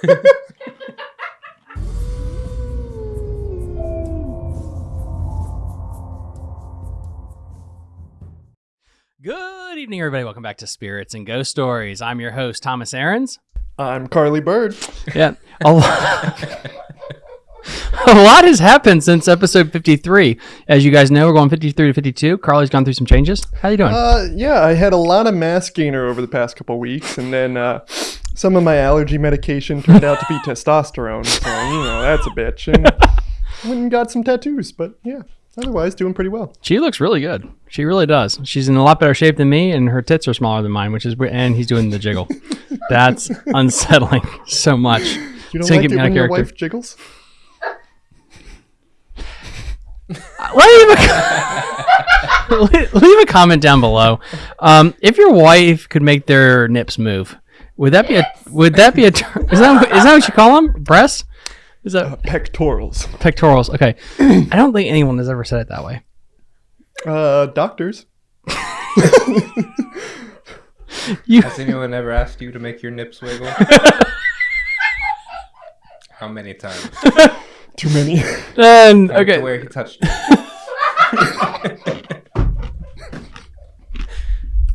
Good evening, everybody. Welcome back to Spirits and Ghost Stories. I'm your host, Thomas Aarons. I'm Carly Bird. Yeah, a lot, a lot has happened since episode 53. As you guys know, we're going 53 to 52. Carly's gone through some changes. How are you doing? Uh, yeah, I had a lot of mass gainer over the past couple weeks, and then uh, some of my allergy medication turned out to be testosterone. So you know that's a bitch. And went and got some tattoos, but yeah, otherwise doing pretty well. she looks really good. She really does. She's in a lot better shape than me, and her tits are smaller than mine, which is weird- and he's doing the jiggle. That's unsettling so much. You don't like it when your wife jiggles? leave a, leave a comment down below. Um, if your wife could make their nips move, would that be a would that be a is that is that what you call them? Breasts? Is that Uh, pectorals. pectorals? Okay, I don't think anyone has ever said it that way. Uh, doctors. You Has anyone ever asked you to make your nips wiggle? How many times? Too many. then To okay. where he touched.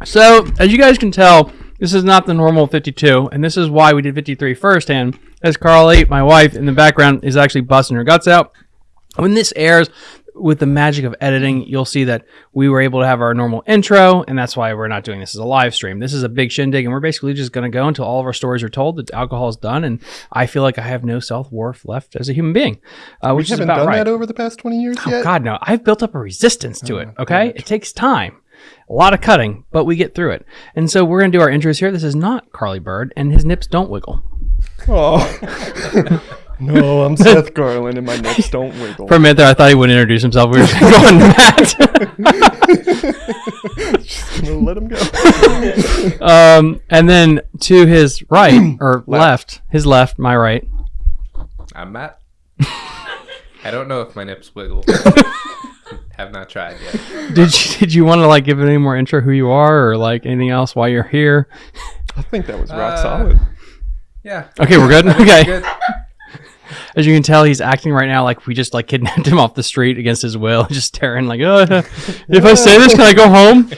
So, as you guys can tell, this is not the normal 52, and this is why we did 53 first. And as Carly, my wife, in the background, is actually busting her guts out. When this airs, with the magic of editing, you'll see that we were able to have our normal intro, and that's why we're not doing this as a live stream. This is a big shindig, and we're basically just going to go until all of our stories are told. The alcohol is done, and I feel like I have no self worth left as a human being, uh, We which is haven't about done right. that over the past 20 years Oh yet. God, no! I've built up a resistance to it. Oh, Okay, it takes time, a lot of cutting, but we get through it. And so we're gonna do our intros here. This is not Carly Bird, and his nips don't wiggle. Oh. no, I'm Seth Garland, and my nips don't wiggle. For a minute there, I thought he would introduce himself. We were just going Matt. Just gonna let him go. um, and then to his right or left, his left, my right. I'm Matt. I don't know if my nips wiggle. Have not tried yet. Did you, did you want to like give it any more intro who you are or like anything else while you're here? I think that was rock Uh, solid. Yeah. Okay, we're good. Okay. Good. As you can tell, he's acting right now like we just like kidnapped him off the street against his will, just staring like, oh, if I say this, can I go home?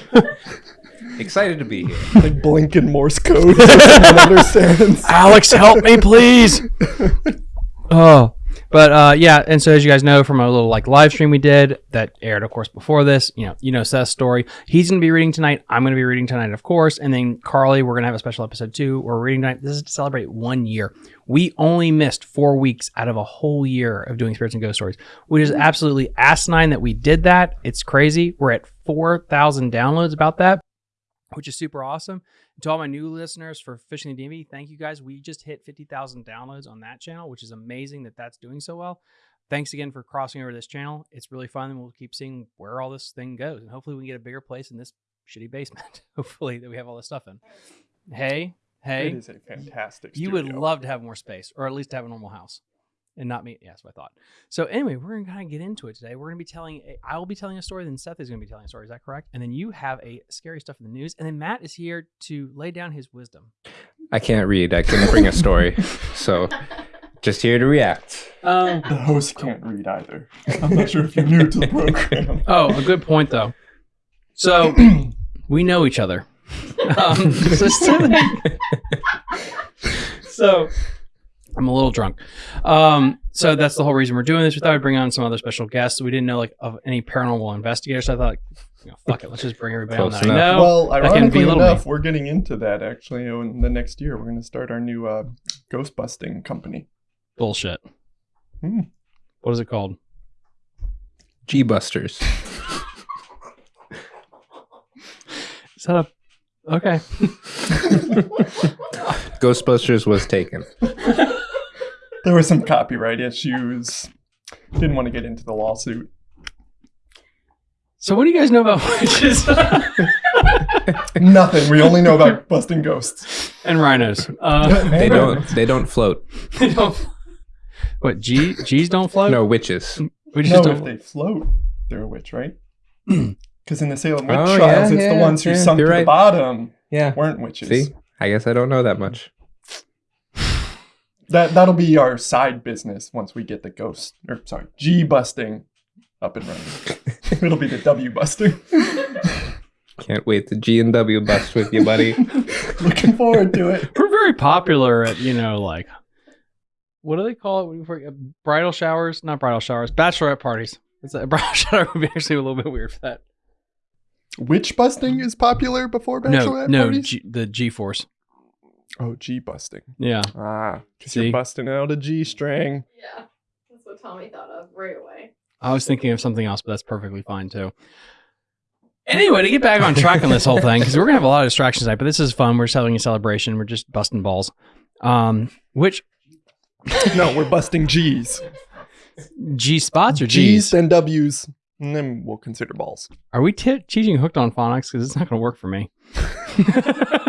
Excited to be here. Like blinking Morse code. no one understands. Alex, help me, please. oh, but uh, yeah, and so as you guys know from a little like live stream we did that aired, of course, before this, you know, you know Seth's story. He's gonna be reading tonight. I'm gonna be reading tonight, of course, and then Carly, we're gonna have a special episode too. We're reading tonight. This is to celebrate one year. We only missed four weeks out of a whole year of doing spirits and ghost stories, which is absolutely asinine that we did that. It's crazy. We're at four thousand downloads about that which is super awesome. To all my new listeners for Fishing the DMV, thank you guys. We just hit 50,000 downloads on that channel, which is amazing that that's doing so well. Thanks again for crossing over this channel. It's really fun, and we'll keep seeing where all this thing goes. And hopefully, we can get a bigger place in this shitty basement. hopefully, that we have all this stuff in. Hey, hey, It is a fantastic. you would love to have more space, or at least have a normal house, and not me. Yeah, that's what I thought. So anyway, we're gonna kind of get into it today. We're gonna be telling. A, I will be telling a story, then Seth is gonna be telling a story. Is that correct? And then you have a scary stuff in the news, and then Matt is here to lay down his wisdom. I can't read. I couldn't bring a story. So just here to react. Um. The host can't read either. I'm not sure if you're new to the program. Oh, a good point though. So we know each other. Um, so, so I'm a little drunk. Um, so that's the whole reason we're doing this. We thought we'd bring on some other special guests. We didn't know like of any paranormal investigators. So I thought, you know, fuck it, let's just bring everybody on Close that I know. well, ironically belittle enough, me. we're getting into that actually in the next year. We're going to start our new uh, ghost busting company. Bullshit. Hmm. What is it called? G Busters. Is that a okay? Ghostbusters was taken. There were some copyright issues. Didn't want to get into the lawsuit. So what do you guys know about witches Nothing. We only know about busting ghosts. and rhinos? Uh, They don't. They don't float. they don't. What G G's don't float? No witches. we just No, don't. if they float, they're a witch, right? Because in the Salem witch Oh, trials, yeah, it's the yeah, ones who yeah, sunk to you're the bottom Yeah. weren't witches. See, I guess I don't know that much. That that'll be our side business once we get the ghost or sorry G busting up and running. It'll be the W busting. Can't wait to G and W bust with you, buddy. Looking forward to it. We're very popular at you know like what do they call it? What do you forget? Bridal showers, not bridal showers, bachelorette parties. It's a bridal shower would be actually a little bit weird for that. Witch busting is popular before No, bachelorette no, parties. G, the G force. Oh, G busting. Yeah. Ah, because See? you're busting out a G string. Yeah, that's what Tommy thought of right away. I was thinking of something else, but that's perfectly fine too. Anyway, to get back on track on this whole thing, because we're gonna have a lot of distractions tonight, but this is fun. We're just having a celebration. We're just busting balls. Um, which No, we're busting G's. G spots or G's G's? and W's, and then we'll consider balls. Are we t- teaching hooked on phonics? Because it's not gonna work for me.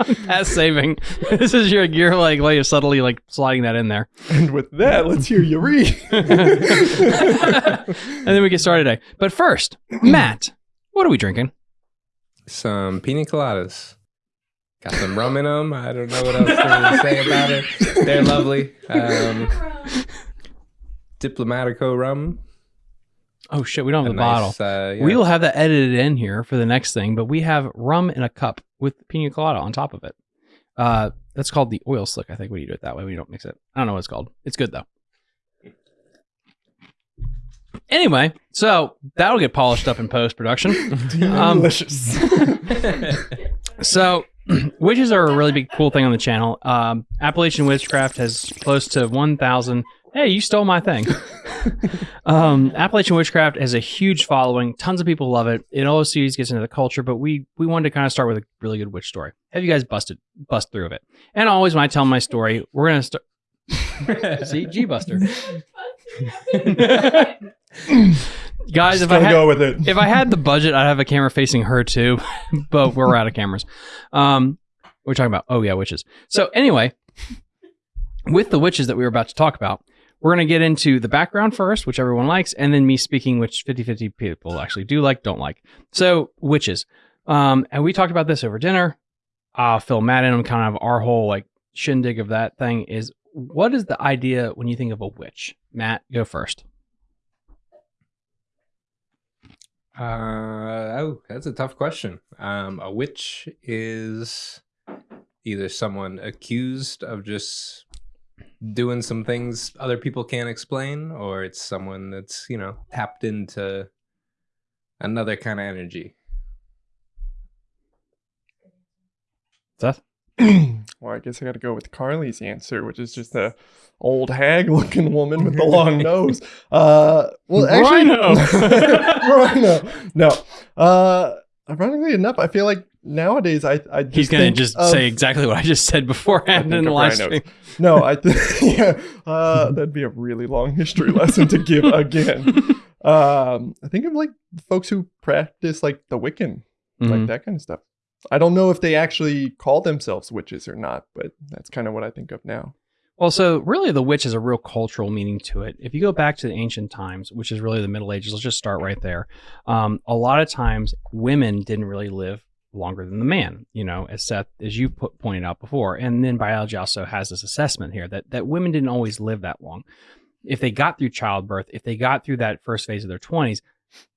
I'm past saving. This is your gear like way of subtly like sliding that in there. And with that, let's hear you read. and then we get started today. But first, Matt, what are we drinking? Some pina coladas. Got some rum in them. I don't know what else to say about it. They're lovely. Um, Diplomatico rum. Oh shit, we don't have A the bottle. uh, yeah. We will have that edited in here for the next thing, but we have rum in a cup with pina colada on top of it. Uh, that's called the oil slick, I think, when you do it that way. We don't mix it. I don't know what it's called. It's good though. Anyway, so that'll get polished up in post production. Um, Delicious. So, witches are a really big cool thing on the channel. Um, Appalachian Witchcraft has close to 1,000. Hey, you stole my thing. um, Appalachian Witchcraft has a huge following. Tons of people love it. It always series gets into the culture, but we we wanted to kind of start with a really good witch story. Have you guys busted bust through of it? And always when I tell my story, we're gonna start. See, G Buster, guys. If I had, go with it. if I had the budget, I'd have a camera facing her too, but we're out of cameras. Um, we're talking about oh yeah, witches. So anyway, with the witches that we were about to talk about, we're gonna get into the background first, which everyone likes, and then me speaking, which 50-50 people actually do like, don't like. So witches, um, and we talked about this over dinner. Uh, Phil Madden kind of our whole like shindig of that thing is what is the idea when you think of a witch? Matt, go first. Uh, oh, that's a tough question. Um, a witch is either someone accused of just doing some things other people can't explain, or it's someone that's, you know, tapped into another kind of energy. Seth? well, I guess I got to go with Carly's answer, which is just a old hag-looking woman with the long nose. Uh, well, actually, Rhino. Rhino. No. Uh, ironically enough, I feel like nowadays I I just He's gonna just of- say exactly what I just said beforehand in the live stream. No, I think yeah, uh, that'd be a really long history lesson to give again. Um, I think of like folks who practice like the Wiccan, like Mhm. that kind of stuff. I don't know if they actually call themselves witches or not, but that's kind of what I think of now. Well, so really, the witch has a real cultural meaning to it. If you go back to the ancient times, which is really the Middle Ages, let's just start right there. Um, a lot of times, women didn't really live longer than the man. You know, as Seth, as you put, pointed out before, and then biology also has this assessment here that that women didn't always live that long. If they got through childbirth, if they got through that first phase of their twenties,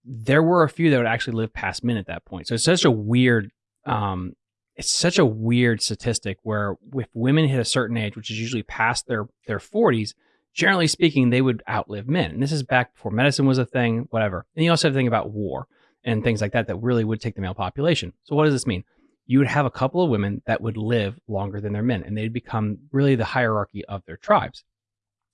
there were a few that would actually live past men at that point. So it's such a weird um, it's such a weird statistic where if women hit a certain age, which is usually past their their 40s, generally speaking, they would outlive men. And this is back before medicine was a thing, whatever. And you also have to think about war and things like that that really would take the male population. So what does this mean? You would have a couple of women that would live longer than their men, and they'd become really the hierarchy of their tribes.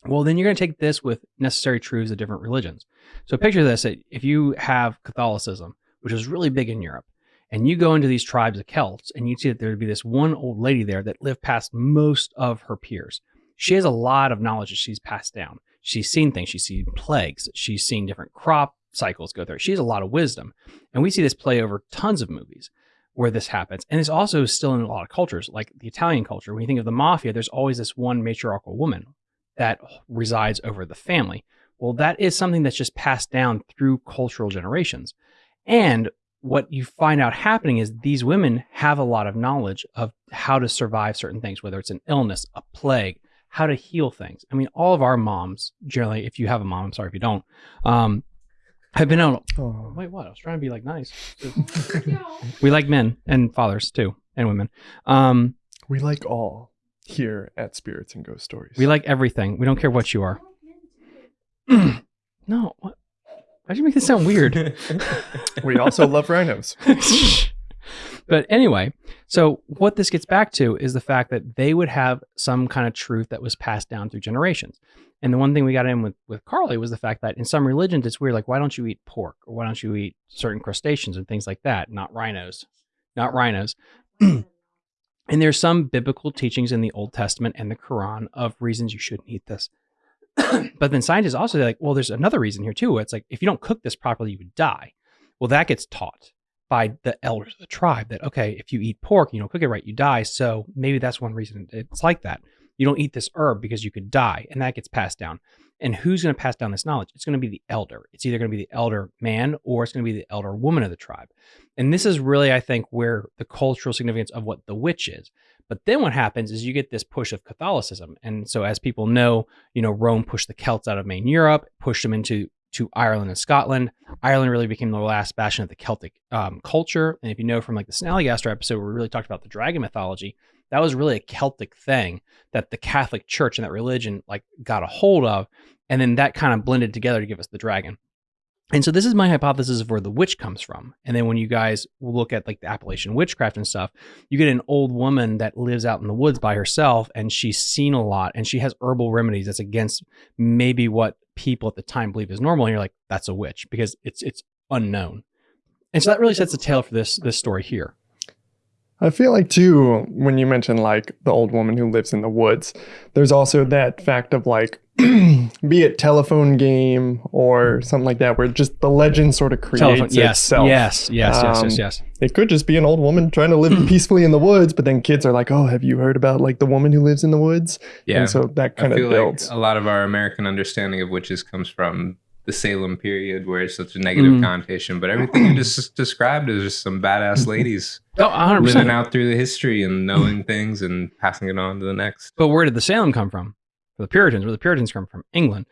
Well, then you're going to take this with necessary truths of different religions. So picture this: if you have Catholicism, which was really big in Europe, and you go into these tribes of Celts and you see that there would be this one old lady there that lived past most of her peers. She has a lot of knowledge that she's passed down. She's seen things, she's seen plagues, she's seen different crop cycles go through. She has a lot of wisdom. And we see this play over tons of movies where this happens. And it's also still in a lot of cultures, like the Italian culture. When you think of the mafia, there's always this one matriarchal woman that resides over the family. Well, that is something that's just passed down through cultural generations. And what you find out happening is these women have a lot of knowledge of how to survive certain things, whether it's an illness, a plague, how to heal things. I mean, all of our moms, generally, if you have a mom, I'm sorry if you don't, um, have been out. Oh. Wait, what? I was trying to be like nice. We like men and fathers too, and women. Um, We like all here at Spirits and Ghost Stories. we like everything. We don't care what you are. no, what? Why'd you make this sound weird? We also love rhinos. but anyway, so what this gets back to is the fact that they would have some kind of truth that was passed down through generations. And the one thing we got in with, with Carly was the fact that in some religions, it's weird. Like, why don't you eat pork? Or why don't you eat certain crustaceans and things like that? Not rhinos. Not rhinos. and there's some biblical teachings in the Old Testament and the Quran of reasons you shouldn't eat this. but then scientists also say, like, well, there's another reason here too. It's like, if you don't cook this properly, you would die. Well, that gets taught by the elders of the tribe that okay, if you eat pork, you don't cook it right, you die. So maybe that's one reason it's like that. You don't eat this herb because you could die, and that gets passed down. And who's going to pass down this knowledge? It's going to be the elder. It's either going to be the elder man or it's going to be the elder woman of the tribe. And this is really, I think, where the cultural significance of what the witch is. But then what happens is you get this push of Catholicism. And so, as people know, you know, Rome pushed the Celts out of main Europe, pushed them into to Ireland and Scotland. Ireland really became the last bastion of the Celtic um, culture. And if you know from like the Snallygaster episode, where we really talked about the dragon mythology, that was really a Celtic thing that the Catholic Church and that religion like got a hold of, and then that kind of blended together to give us the dragon. And so this is my hypothesis of where the witch comes from. And then when you guys look at like the Appalachian witchcraft and stuff, you get an old woman that lives out in the woods by herself and she's seen a lot and she has herbal remedies that's against maybe what people at the time believe is normal. And you're like, that's a witch because it's it's unknown. And so that really sets the tale for this this story here. I feel like too when you mention like the old woman who lives in the woods, there's also that fact of like be it telephone game or something like that where just the legend sort of creates Telephone- yes, itself. yes, yes, yes, Um, yes, yes. It could just be an old woman trying to live peacefully in the woods, but then kids are like, "Oh, have you heard about like the woman who lives in the woods?" yeah. And so that I kind of feel builds. like a lot of our American understanding of witches comes from the Salem period, where it's such a negative Mm. connotation. But everything you just described is just some badass ladies Oh, 100%. living out through the history and knowing things and passing it on to the next. But where did the Salem come from? The Puritans. Where the Puritans come from? England.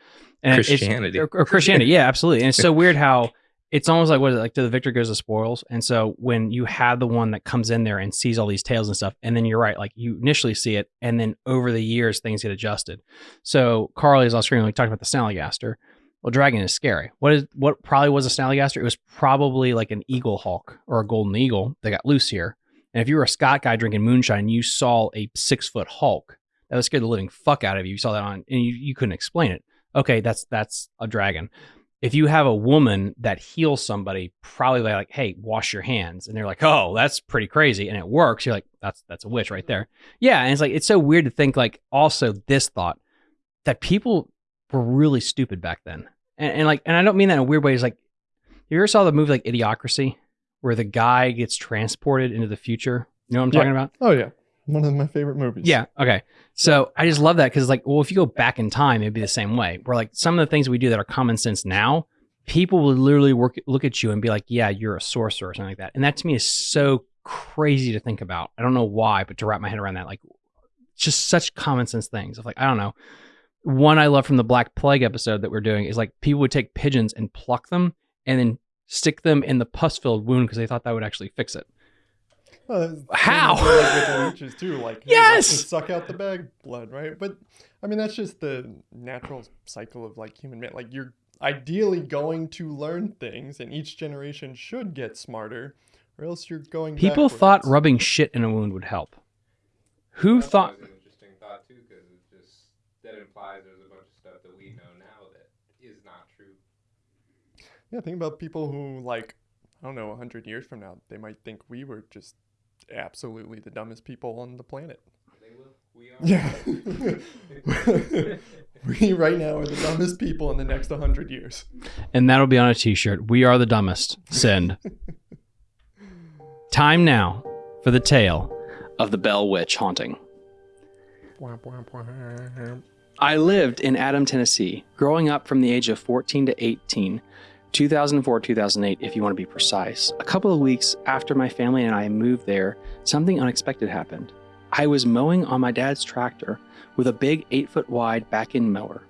And Christianity. or, or Christianity. Yeah, absolutely. And it's so weird how it's almost like what is it like to the victor goes the spoils. And so when you have the one that comes in there and sees all these tales and stuff, and then you're right, like you initially see it, and then over the years things get adjusted. So Carly is on screen. We talked about the Snallygaster. Well, dragon is scary. What is what probably was a Snallygaster? It was probably like an eagle hawk or a golden eagle that got loose here. And if you were a Scott guy drinking moonshine, you saw a six foot Hulk that would scare the living fuck out of you. You saw that on, and you, you couldn't explain it. Okay, that's that's a dragon. If you have a woman that heals somebody, probably they're like, "Hey, wash your hands," and they're like, "Oh, that's pretty crazy," and it works. You're like, "That's that's a witch right there." Yeah, and it's like it's so weird to think like also this thought that people were really stupid back then, and, and like, and I don't mean that in a weird way. It's like, you ever saw the movie like Idiocracy, where the guy gets transported into the future? You know what I'm Yeah. talking about? oh yeah, one of my favorite movies. Yeah. Okay. So I just love that because, like, well, if you go back in time, it'd be the same way. Where like some of the things we do that are common sense now, people will literally work look at you and be like, "Yeah, you're a sorcerer" or something like that. And that to me is so crazy to think about. I don't know why, but to wrap my head around that, like, just such common sense things of like, I don't know. One I love from the Black Plague episode that we're doing is like people would take pigeons and pluck them and then stick them in the pus filled wound because they thought that would actually fix it. Well, How? Like with the leeches too, like hey, Yes! let's suck out the bag blood, right? But I mean, that's just the natural cycle of like human. man- Like you're ideally going to learn things, and each generation should get smarter, or else you're going. People thought rubbing shit in a wound would help. Who thought? an thought too, because it just that implies there's a bunch of stuff that we know now that is not true. Yeah, think about people who like I don't know, hundred years from now, they might think we were just absolutely the dumbest people on the planet. They will. We are. Yeah. we right now are the dumbest people in the next 100 years. And that'll be on a t-shirt. We are the dumbest. Send. Time now for the tale of the Bell Witch haunting. I lived in Adam, Tennessee, growing up from the age of 14 to 18, 2004 2008, if you want to be precise. A couple of weeks after my family and I moved there, something unexpected happened. I was mowing on my dad's tractor with a big eight foot wide back end mower.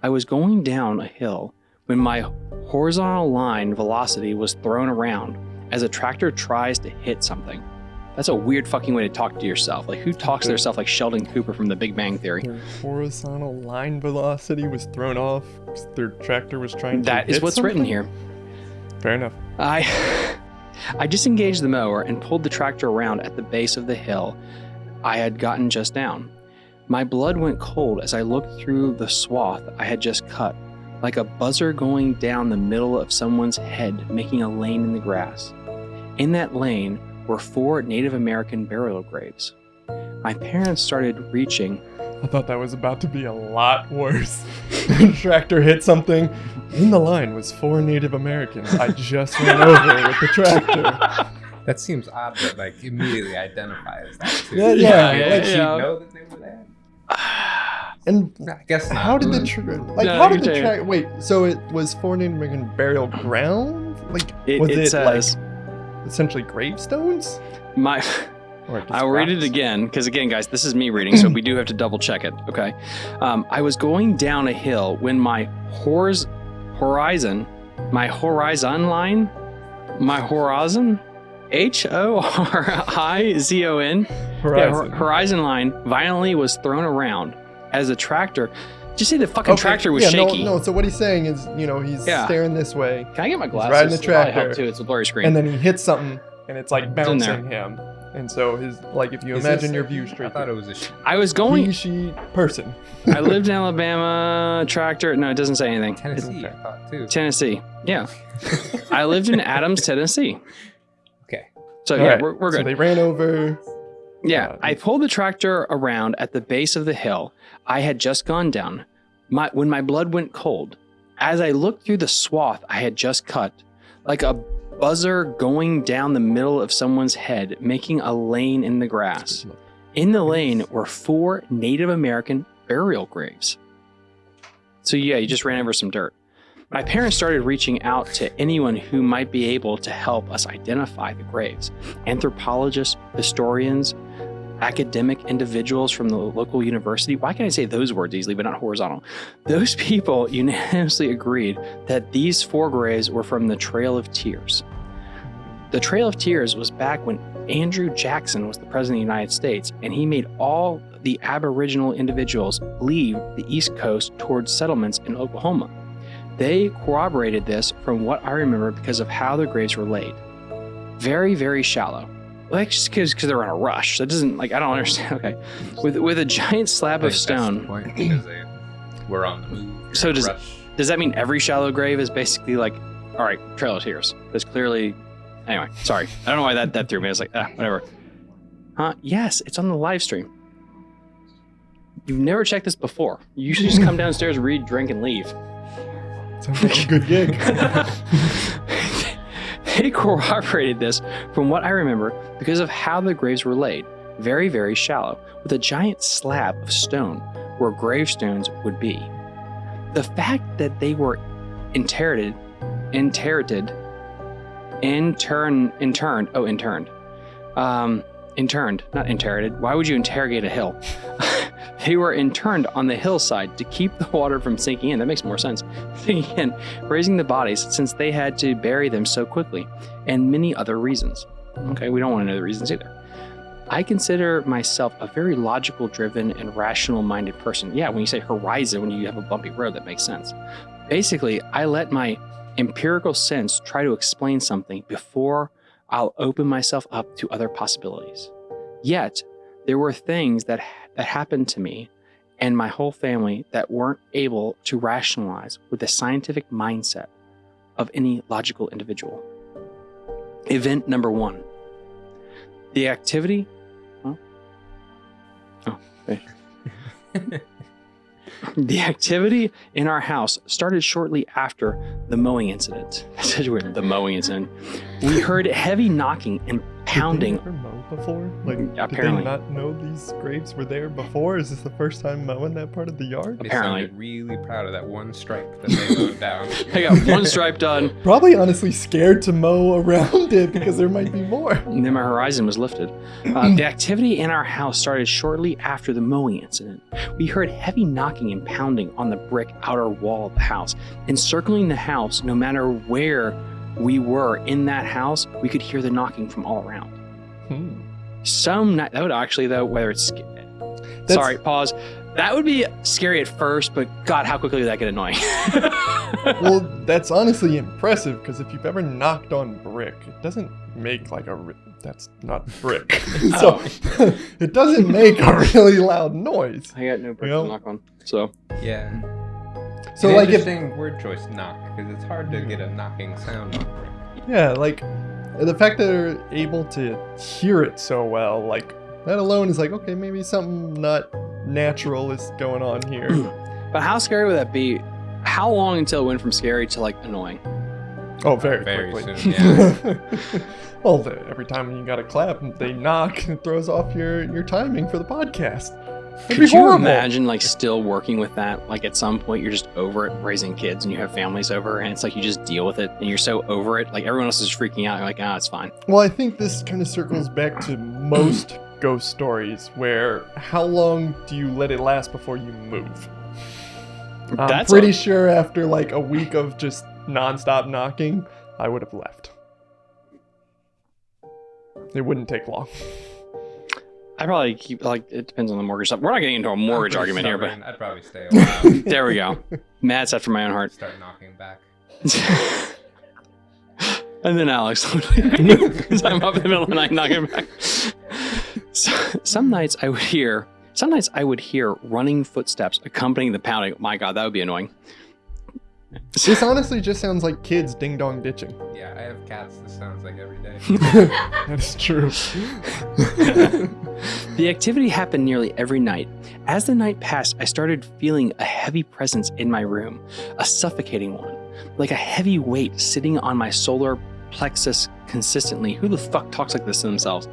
I was going down a hill when my horizontal line velocity was thrown around as a tractor tries to hit something. That's a weird fucking way to talk to yourself. Like, who talks to themselves like Sheldon Cooper from The Big Bang Theory? Their horizontal line velocity was thrown off. Their tractor was trying to. That is what's written here. Fair enough. I I disengaged the mower and pulled the tractor around at the base of the hill I had gotten just down. My blood went cold as I looked through the swath I had just cut, like a buzzer going down the middle of someone's head, making a lane in the grass. In that lane were four Native American burial graves. My parents started reaching. I thought that was about to be a lot worse. the tractor hit something. In the line was four Native Americans. I just ran over with the tractor. That seems odd that like immediately identifies that too. Yeah, yeah, Like, yeah, did she yeah. know that they were there? And I guess not. how did the tra- like No, how did the saying- tractor wait? So it was four Native American burial ground? Like It, was it it, says like essentially gravestones? my. I'll read it again because, again, guys, this is me reading, so we do have to double check it. Okay. Um, I was going down a hill when my horiz- horizon, my horizon line, my horizon, H O R I Z O N, Horizon. hor- horizon line violently was thrown around as a tractor. Just say the fucking Okay, tractor was yeah, shaky. No, no, so what he's saying is, you know, he's Yeah. staring this way, Can I get my glasses? riding the It'll help tractor, too. It's a blurry screen. and then he hits something, and it's like in bouncing him. And so his like, if you Is imagine your a- view I straight, thought it was a she. I was going. he, she, person. I lived in Alabama. Tractor. No, it doesn't say anything. Tennessee, I thought too. Tennessee. Yeah. I lived in Adams, Tennessee. Okay. So All yeah, right, we're, we're So good. they ran over. yeah, uh, I pulled the tractor around at the base of the hill I had just gone down. My when my blood went cold, as I looked through the swath I had just cut, like a buzzer going down the middle of someone's head, making a lane in the grass. In the lane were four Native American burial graves. So, yeah, you just ran over some dirt. My parents started reaching out to anyone who might be able to help us identify the graves anthropologists, historians, academic individuals from the local university. Why can I say those words easily, but not horizontal? Those people unanimously agreed that these four graves were from the Trail of Tears. The Trail of Tears was back when Andrew Jackson was the president of the United States, and he made all the Aboriginal individuals leave the East Coast towards settlements in Oklahoma. They corroborated this from what I remember because of how their graves were laid. Very, very shallow. Well, that's just because they're on a rush. That doesn't like I don't understand. Okay, with with a giant slab of think that's the stone. point, because they were on the move. So does- rush. Does that mean every shallow grave is basically like, all right, Trail of Tears? There's clearly. Anyway, sorry. I don't know why that, that threw me. I was like, ah, whatever. Huh? Yes, it's on the live stream. You've never checked this before. You usually just come downstairs, read, drink, and leave. Sounds like a good gig. they corroborated this from what I remember because of how the graves were laid. Very, very shallow, with a giant slab of stone where gravestones would be. The fact that they were interred, interred, intern, interned, oh, interned, um, interned, not interred. Why would you interrogate a hill? they were interned on the hillside to keep the water from sinking in. That makes more sense. Sinking in, raising the bodies since they had to bury them so quickly, and many other reasons. Okay, we don't want to know the reasons either. I consider myself a very logical driven and rational minded person. Yeah, when you say horizon, when you have a bumpy road, that makes sense. Basically, I let my empirical sense try to explain something before I'll open myself up to other possibilities. Yet, there were things that, that happened to me and my whole family that weren't able to rationalize with the scientific mindset of any logical individual. Event number one the activity. Huh? Oh, okay. the activity in our house started shortly after the mowing incident. That's such a weird. The mowing incident. We heard heavy knocking and pounding. Did they ever mow before? Like, apparently. did they not know these graves were there before? Is this the first time mowing that part of the yard? They Apparently. sounded really proud of that one stripe that they wrote down. I got one stripe done, Probably honestly scared to mow around it because there might be more. and then my horizon was lifted. Uh, the activity in our house started shortly after the mowing incident. We heard heavy knocking and pounding on the brick outer wall of the house. Encircling the house, no matter where we were in that house, we could hear the knocking from all around. Hmm. Some night, that would actually, though, whether it's. That's- Sorry, pause. That would be scary at first, but God, how quickly would that get annoying? Well, that's honestly impressive because if you've ever knocked on brick, it doesn't make like a. Re- that's not brick. so it doesn't make a really loud noise. I got no brick Well- to knock on. So, Yeah. So An like if interesting word choice, knock, because it's hard to get a knocking sound on brick. yeah, like the fact that they're able to hear it so well, like that alone is like okay, maybe something not natural is going on here. but how scary would that be? How long until it went from scary to like annoying? Oh, very, Very quickly. soon, yeah. well, the, every time you got to clap, they knock, it throws off your your timing for the podcast. That'd Could you imagine like still working with that? Like at some point you're just over it raising kids and you have families over and it's like you just deal with it and you're so over it. Like everyone else is freaking out. You're like, ah, it's fine. Well, I think this kind of circles back to most ghost stories, where how long do you let it last before you move? I'm That's pretty a- sure after like a week of just nonstop knocking, I would have left. It wouldn't take long. I probably keep like it depends on the mortgage stuff. We're not getting into a mortgage argument here, but. I'd probably stay a while. there we go. Matt's after my own heart. Start knocking back. and then Alex, because I'm up in the middle of the night knocking back. So, some nights I would hear, some nights I would hear running footsteps accompanying the pounding. My God, that would be annoying. This honestly just sounds like kids ding dong ditching. Yeah, I have cats. This sounds like every day. that is true. The activity happened nearly every night. As the night passed, I started feeling a heavy presence in my room, a suffocating one, like a heavy weight sitting on my solar plexus consistently. Who the fuck talks like this to themselves?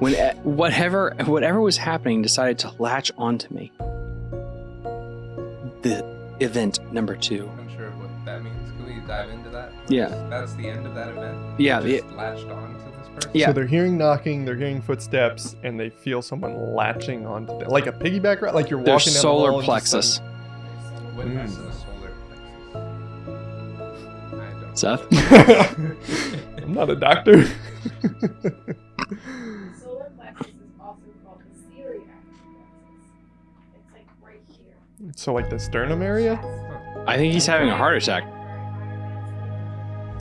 When whatever whatever was happening decided to latch onto me. The event number two. Dive into that? Yeah. That's the end of that event. Yeah, They the- latched on to this person. Yeah. So they're hearing knocking, they're hearing footsteps, and they feel someone latching onto them. Like a piggyback ride? Like you're Their walking down the solar hall just plexus. What Mm. is a solar plexus? I don't. Seth. sudden- I'm not a doctor. Solar plexus is also called the celiac plexus. It's like right here. so like the sternum area? I think he's having a heart attack.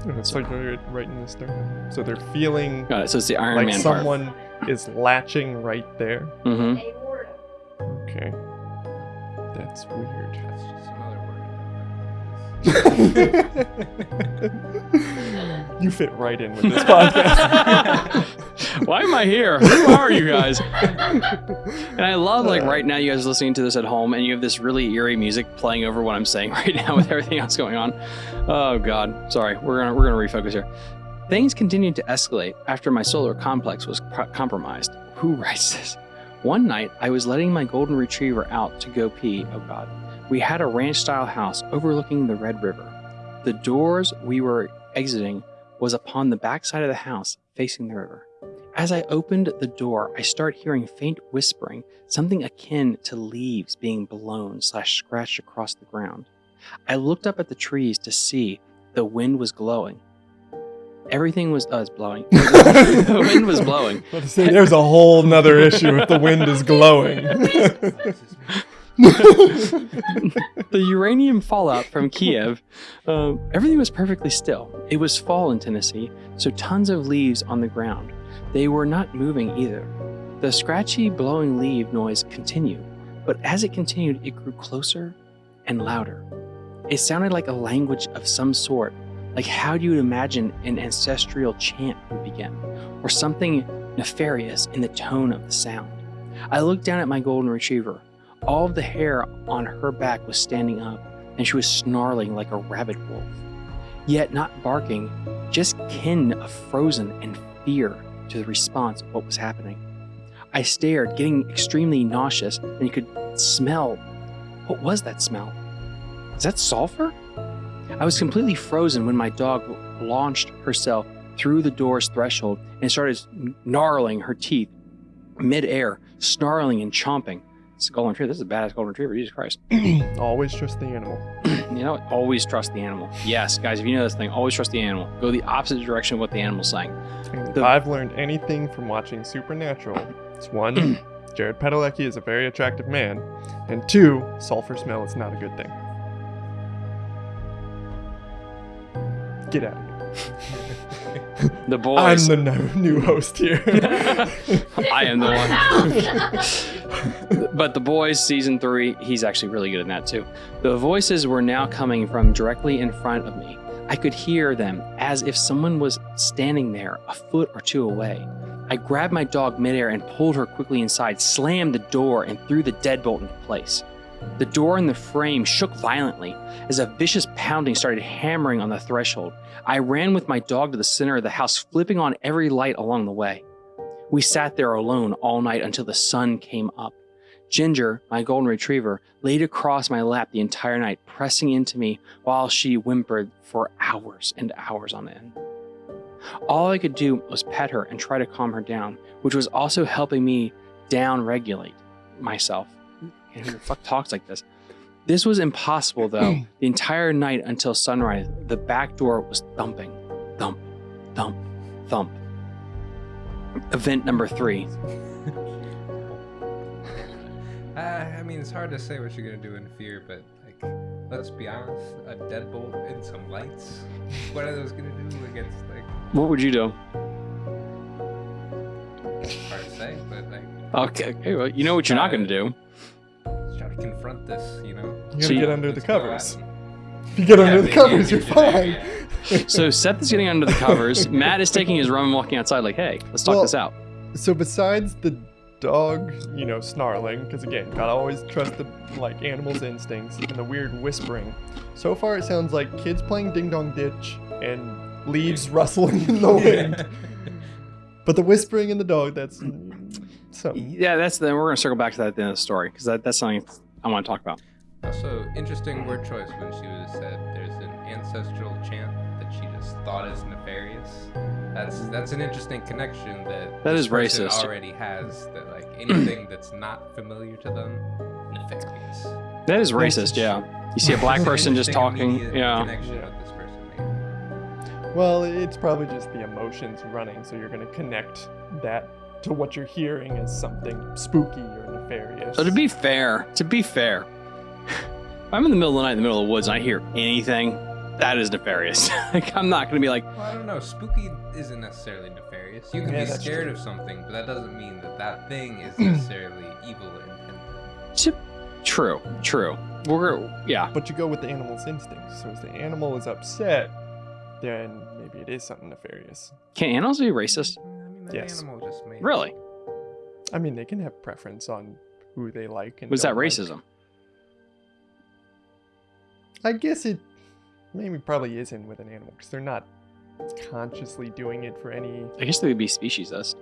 It's like right, right in the sternum. So they're feeling Got it. So it's the Iron like Man part. someone is latching right there. hmm Okay. That's weird. You fit right in with this podcast. Why am I here? Who are you guys? And I love like right now you guys are listening to this at home and you have this really eerie music playing over what I'm saying right now with everything else going on. Oh god. Sorry. We're going to we're going to refocus here. Things continued to escalate after my solar complex was pro- compromised. Who writes this? One night, I was letting my golden retriever out to go pee. Oh god. We had a ranch style house overlooking the Red River. The doors we were exiting was upon the backside of the house facing the river. As I opened the door, I start hearing faint whispering, something akin to leaves being blown slash scratched across the ground. I looked up at the trees to see the wind was glowing. Everything was uh, it's blowing. the wind was blowing. About to say, there's a whole nother issue if the wind is glowing. the uranium fallout from Kiev, um, everything was perfectly still. It was fall in Tennessee, so tons of leaves on the ground. They were not moving either. The scratchy, blowing leaf noise continued, but as it continued, it grew closer and louder. It sounded like a language of some sort, like how you would imagine an ancestral chant would begin, or something nefarious in the tone of the sound. I looked down at my golden retriever. All of the hair on her back was standing up, and she was snarling like a rabid wolf. Yet not barking, just kin of frozen and fear to the response of what was happening. I stared, getting extremely nauseous, and you could smell. What was that smell? Is that sulfur? I was completely frozen when my dog launched herself through the door's threshold and started gnarling her teeth midair, snarling and chomping. It's a golden retriever. This is a badass golden retriever. Jesus Christ. Always trust the animal. You know, always trust the animal. Yes, guys, if you know this thing, always trust the animal. Go the opposite direction of what the animal's saying. And if The- I've learned anything from watching Supernatural, it's one, Jared Padalecki is a very attractive man, and two, sulfur smell is not a good thing. Get out of here. The boys I'm the no, new host here. I am the one. but the boys season three he's actually really good in that too. The voices were now coming from directly in front of me. I could hear them as if someone was standing there a foot or two away. I grabbed my dog midair and pulled her quickly inside slammed the door and threw the deadbolt into place. The door in the frame shook violently as a vicious pounding started hammering on the threshold. I ran with my dog to the center of the house flipping on every light along the way we sat there alone all night until the sun came up. Ginger, my golden retriever, laid across my lap the entire night, pressing into me while she whimpered for hours and hours on end. All I could do was pet her and try to calm her down, which was also helping me down regulate myself. And who the fuck talks like this? This was impossible though. the entire night until sunrise, the back door was thumping. Thump, thump, thump. Event number three. Uh, I mean, it's hard to say what you're gonna do in fear, but like, let's be honest, a deadbolt and some lights. What are those gonna do against like? What would you do? Hard to say, but like, Okay, okay well, you know what you're not going to do. let's try to confront this. You know. You gotta So you- get under the Let's go at covers. 'em. If you get Yeah, under the covers, you you're should do that, fine. So Seth is getting under the covers. Matt is taking his rum and walking outside, like, hey, let's talk Well- this out. So besides the dog, you know, snarling, because again, gotta always trust the like animal's instincts and the weird whispering. So far, it sounds like kids playing ding dong ditch and leaves rustling in the wind. But the whispering and the dog, that's so. Yeah, that's then we're going to circle back to that at the end of the story because that, that's something I want to talk about. Also, interesting word choice when she was said there's an ancestral chant that she just thought is nefarious. That's that's an interesting connection that That this is person racist. already has. That like anything that's not familiar to them, nefarious. That is racist, yeah. You see a black person just talking, yeah. Connection that this person. Well, it's probably just the emotions running, so you're gonna connect that to what you're hearing as something spooky or nefarious. So to be fair, to be fair, if I'm in the middle of the night in the middle of the woods and I hear anything, that is nefarious. like I'm not going to be like, Well, I don't know. Spooky isn't necessarily nefarious. You can Yeah, be scared true. of something, but that doesn't mean that that thing is necessarily evil or intended. true, true. We're yeah. But you go with the animal's instincts. So if the animal is upset, then maybe it is something nefarious. Can animals be racist? Mm, I mean, that Yes. animal just made Really? I mean, they can have preference on who they like. And Was that don't like. I guess it maybe probably isn't with an animal because they're not consciously doing it for any. I guess they would be speciesist.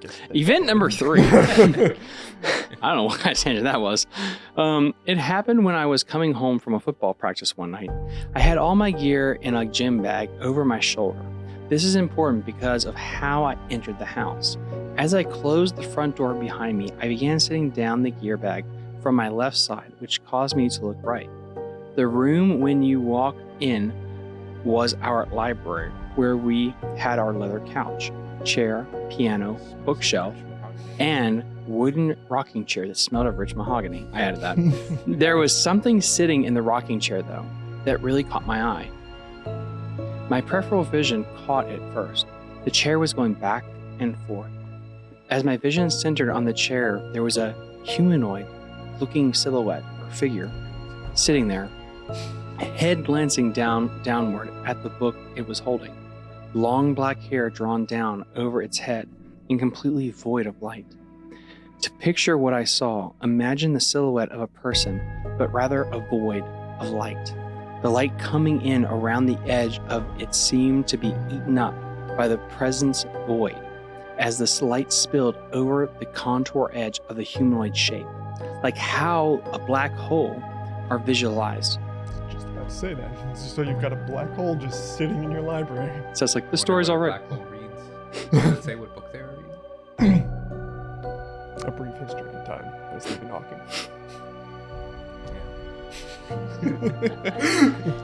Guess they- Event number three. I don't know what kind of tangent that was. Um, it happened when I was coming home from a football practice one night. I had all my gear in a gym bag over my shoulder. This is important because of how I entered the house. As I closed the front door behind me, I began setting down the gear bag from my left side, which caused me to look right. The room when you walk in was our library, where we had our leather couch, chair, piano, bookshelf, and wooden rocking chair that smelled of rich mahogany. I added that. there was something sitting in the rocking chair, though, that really caught my eye. My peripheral vision caught it first. The chair was going back and forth. As my vision centered on the chair, there was a humanoid looking silhouette or figure sitting there, head glancing down downward at the book it was holding. Long black hair drawn down over its head and completely void of light. To picture what I saw, imagine the silhouette of a person, but rather a void of light. The light coming in around the edge of it seemed to be eaten up by the presence void as this light spilled over the contour edge of the humanoid shape, like how a black hole are visualized. Just about to say that. It's So you've got a black hole just sitting in your library. So it's like the story's what all a. Black hole reads. Does it say what book they are reading? A brief history in time by Stephen Hawking.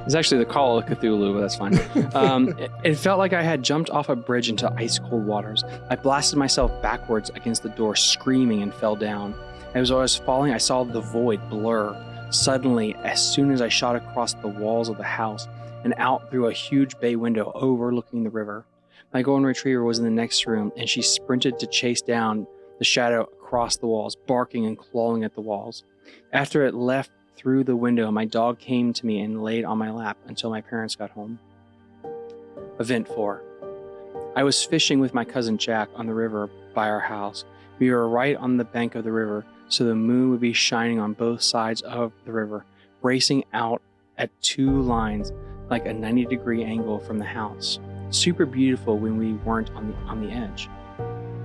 It's actually the Call of Cthulhu, but that's fine. Um, it, it felt like I had jumped off a bridge into ice cold waters. I blasted myself backwards against the door, screaming, and fell down. As I was falling, I saw the void blur. Suddenly, as soon as I shot across the walls of the house and out through a huge bay window overlooking the river, my golden retriever was in the next room, and she sprinted to chase down the shadow across the walls, barking and clawing at the walls. After it left through the window, my dog came to me and laid on my lap until my parents got home. Event 4 I was fishing with my cousin Jack on the river by our house. We were right on the bank of the river, so the moon would be shining on both sides of the river, racing out at two lines like a 90 degree angle from the house. Super beautiful when we weren't on the, on the edge.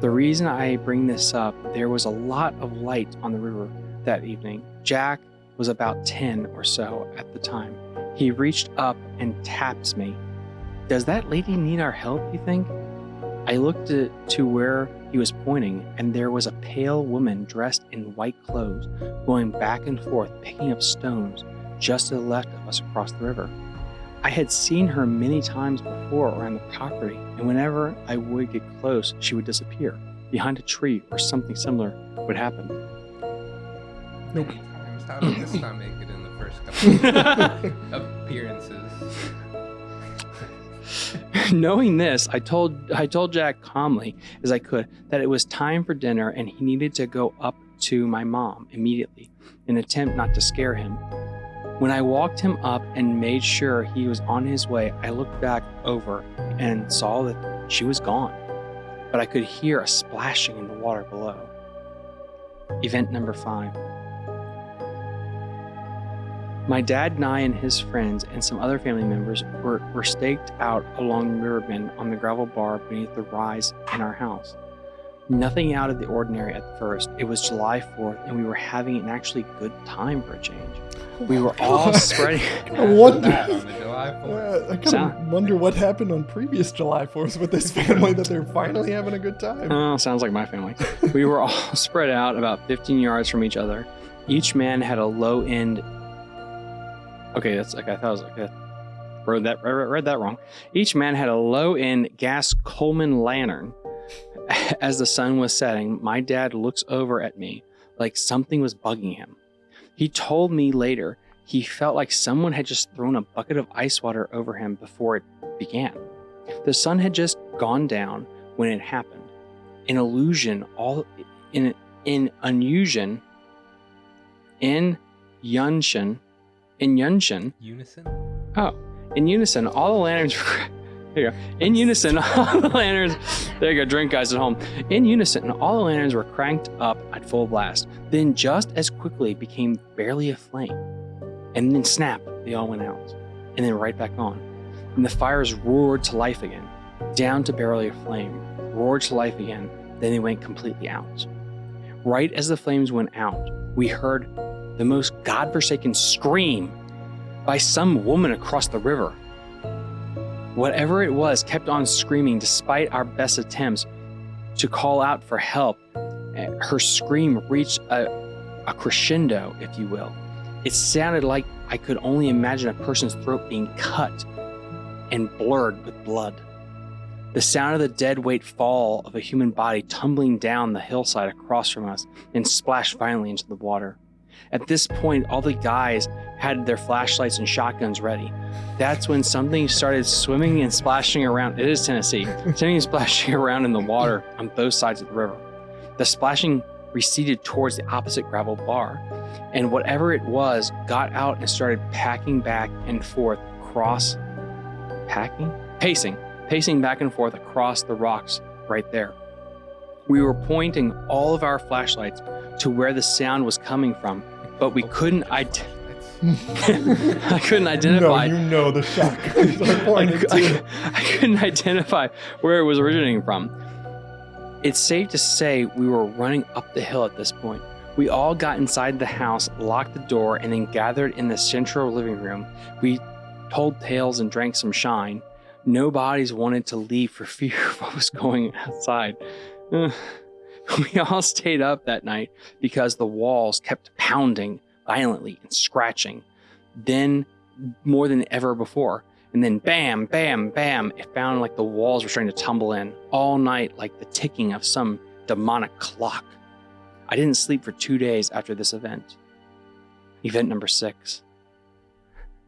The reason I bring this up, there was a lot of light on the river that evening. Jack was about 10 or so at the time. He reached up and taps me. Does that lady need our help, you think? I looked to, to where he was pointing, and there was a pale woman dressed in white clothes going back and forth picking up stones just to the left of us across the river. I had seen her many times before around the property, and whenever I would get close, she would disappear behind a tree or something similar would happen. Nope. Times. How did this not make it in the first couple appearances? Knowing this, I told I told Jack calmly as I could that it was time for dinner and he needed to go up to my mom immediately, in an attempt not to scare him. When I walked him up and made sure he was on his way, I looked back over and saw that she was gone. But I could hear a splashing in the water below. Event number five. My dad and I and his friends and some other family members were, were staked out along the river bend on the gravel bar beneath the rise in our house. Nothing out of the ordinary at first. It was July 4th, and we were having an actually good time for a change. We were all spreading. I wonder. That on the July 4th. Uh, I kind Sound- of wonder what happened on previous July 4ths with this family that they're finally having a good time. Oh, sounds like my family. We were all spread out about 15 yards from each other. Each man had a low end. Okay, that's like I thought I was like that. Read that read, that wrong. Each man had a low end gas Coleman lantern. As the sun was setting, my dad looks over at me like something was bugging him. He told me later he felt like someone had just thrown a bucket of ice water over him before it began. The sun had just gone down when it happened An illusion, all in in unusion, in yunshin, in yunshin, Unison? Oh. In unison, all the lanterns were. There you go. In unison, all the lanterns. There you go. Drink, guys, at home. In unison, all the lanterns were cranked up at full blast. Then, just as quickly, became barely a flame, and then snap, they all went out, and then right back on. And the fires roared to life again, down to barely a flame, roared to life again. Then they went completely out. Right as the flames went out, we heard the most godforsaken scream by some woman across the river. Whatever it was kept on screaming despite our best attempts to call out for help. Her scream reached a, a crescendo, if you will. It sounded like I could only imagine a person's throat being cut and blurred with blood. The sound of the dead weight fall of a human body tumbling down the hillside across from us and splashed violently into the water. At this point, all the guys had their flashlights and shotguns ready. That's when something started swimming and splashing around. It is Tennessee. Something is splashing around in the water on both sides of the river. The splashing receded towards the opposite gravel bar, and whatever it was got out and started packing back and forth across. Packing? Pacing. Pacing back and forth across the rocks right there. We were pointing all of our flashlights to where the sound was coming from, but we couldn't. I. I couldn't identify. No, you know the shotguns are I, pointed I-. I couldn't identify where it was originating from. It's safe to say we were running up the hill at this point. We all got inside the house, locked the door, and then gathered in the central living room. We told tales and drank some shine. No bodies wanted to leave for fear of what was going outside. We all stayed up that night because the walls kept pounding violently and scratching. Then, more than ever before, and then bam, bam, bam, it found like the walls were starting to tumble in all night, like the ticking of some demonic clock. I didn't sleep for two days after this event. Event number six.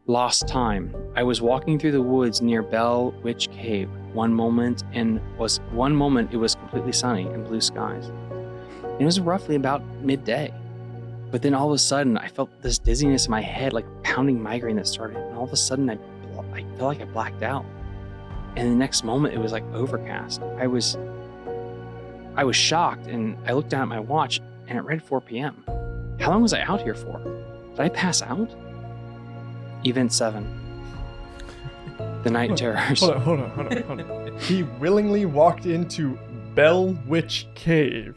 Lost time. I was walking through the woods near Bell Witch Cave one moment and was one moment it was completely sunny and blue skies. It was roughly about midday. But then all of a sudden I felt this dizziness in my head, like pounding migraine that started, and all of a sudden I I felt like I blacked out. And the next moment it was like overcast. I was I was shocked and I looked down at my watch and it read 4 p.m. How long was I out here for? Did I pass out? Event 7. The night terrors. Hold on, hold on, hold on, hold on. He willingly walked into Bell Witch Cave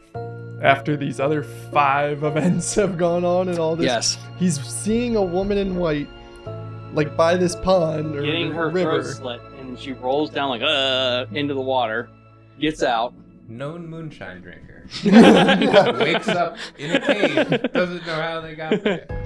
after these other five events have gone on and all this. Yes. He's seeing a woman in white, like by this pond or Getting her river. throat slit and she rolls down like uh into the water, gets out. Known moonshine drinker. Wakes up in a cave, doesn't know how they got there.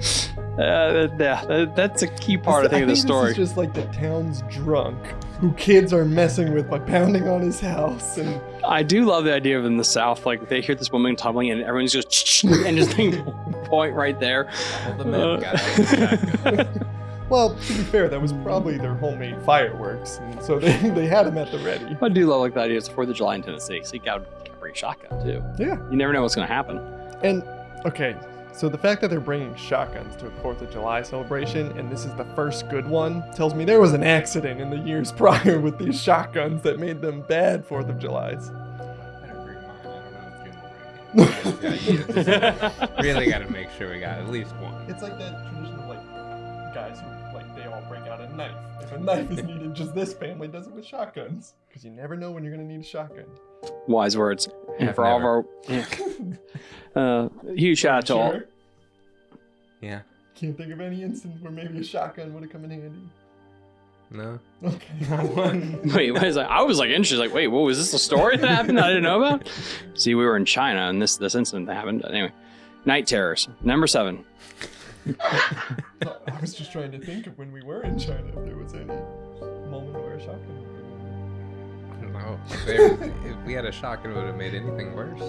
Uh, yeah, that's a key part, I think, of the This story. is just like the town's drunk, who kids are messing with by pounding on his house, and I do love the idea of in the South, like they hear this woman tumbling and everyone's just and just like, point right there. All the men got out the shotgun. well, to be fair, that was probably their homemade fireworks, and so they, they had them at the ready. I do love like the idea it's Fourth of July in Tennessee, so you gotta, gotta bring a shotgun too. Yeah. You never know what's gonna happen. And okay, so the fact that they're bringing shotguns to a Fourth of July celebration, and this is the first good one, tells me there was an accident in the years prior with these shotguns that made them bad Fourth of Julys. Better bring mine. I don't know if it's gonna bring it. Yeah, really got to make sure we got at least one. It's like that tradition of like guys who like they all bring out a knife. If a knife is needed, just this family does it with shotguns because you never know when you're gonna need a shotgun. Wise words. And Have for all of our yeah. uh, huge shout out to all. Yeah. Can't think of any instance where maybe a shotgun would have come in handy. No. Okay, not one. Wait, what is that? I was like interested, like, wait, what was this a story that happened that I didn't know about? See, we were in China and this this incident that happened. Anyway, night terrors. Number seven. I was just trying to think of when we were in China if there was any moment where a shotgun. No. If, there- if we had a shotgun, it would have made anything worse.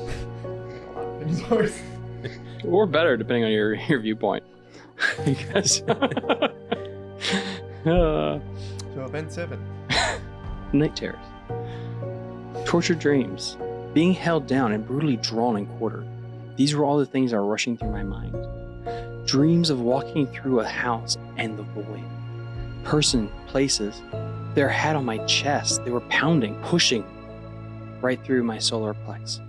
A lot of things worse. Or better, depending on your, your viewpoint. Because uh, So event seven. night terrors. Tortured dreams. Being held down and brutally drawn and quartered. These were all the things that were rushing through my mind. Dreams of walking through a house and the void. Person, places. Their head on my chest. They were pounding, pushing right through my solar plex.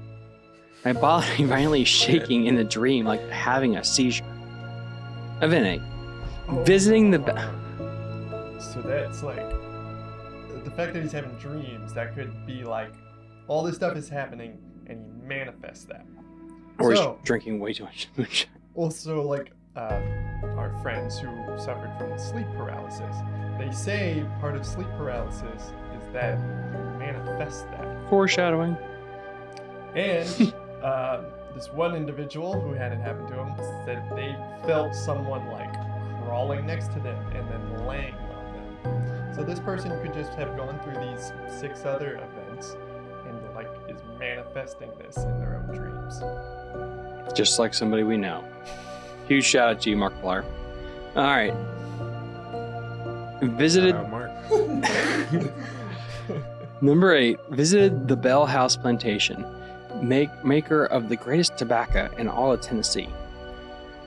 My body violently shaking in the dream like having a seizure. Event 8. Visiting the. So that's like the fact that he's having dreams. That could be like all this stuff is happening, and he manifests that. or So- he's drinking way too much moonshine. Also, like uh, our friends who suffered from sleep paralysis, they say part of sleep paralysis is that you manifest that. Foreshadowing. And uh, this one individual who had it happen to him said they felt someone like crawling next to them and then laying on them. So this person could just have gone through these six other events and like is manifesting this in their own dreams. Just like somebody we know. Huge shout out to you, Mark Blair. All right. Visited. Shout out Mark. Number eight, visited the Bell House Plantation, make, maker of the greatest tobacco in all of Tennessee.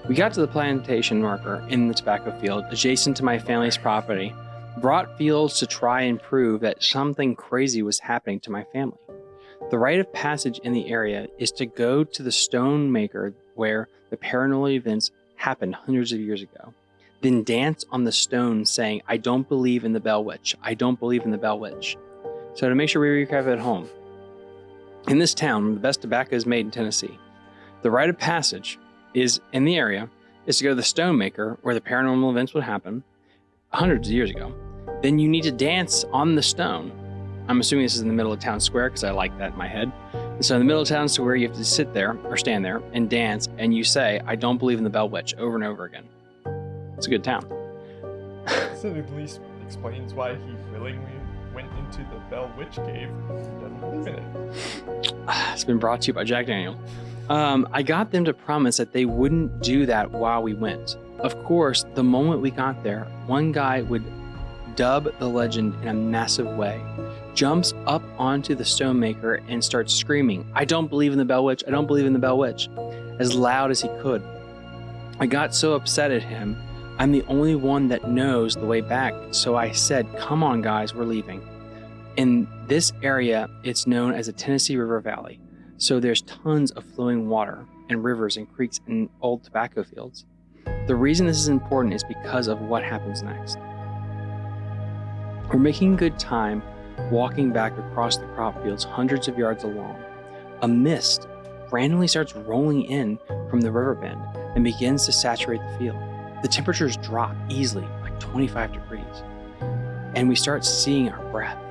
We got to the plantation marker in the tobacco field adjacent to my family's property, brought fields to try and prove that something crazy was happening to my family. The rite of passage in the area is to go to the stone maker where the paranormal events happened hundreds of years ago. then dance on the stone saying, I don't believe in the Bell Witch. I don't believe in the Bell Witch. So to make sure we recap it at home, in this town, the best tobacco is made in Tennessee. The rite of passage is in the area is to go to the stone maker where the paranormal events would happen hundreds of years ago. Then you need to dance on the stone. I'm assuming this is in the middle of town square because I like that in my head. And so in the middle of town square, you have to sit there or stand there and dance, and you say, "I don't believe in the Bell Witch" over and over again. It's a good town. So at least explains why he willingly into the Bell Witch Cave. It's been brought to you by Jack Daniel. Um, I got them to promise that they wouldn't do that while we went. Of course, the moment we got there, one guy would dub the legend in a massive way, jumps up onto the stonemaker and starts screaming, I don't believe in the Bell Witch, I don't believe in the Bell Witch, as loud as he could. I got so upset at him, I'm the only one that knows the way back, so I said, Come on, guys, we're leaving. In this area, it's known as the Tennessee River Valley, so there's tons of flowing water and rivers and creeks and old tobacco fields. The reason this is important is because of what happens next. We're making good time walking back across the crop fields hundreds of yards along. A mist randomly starts rolling in from the river bend and begins to saturate the field. The temperatures drop easily, like 25 degrees, and we start seeing our breath.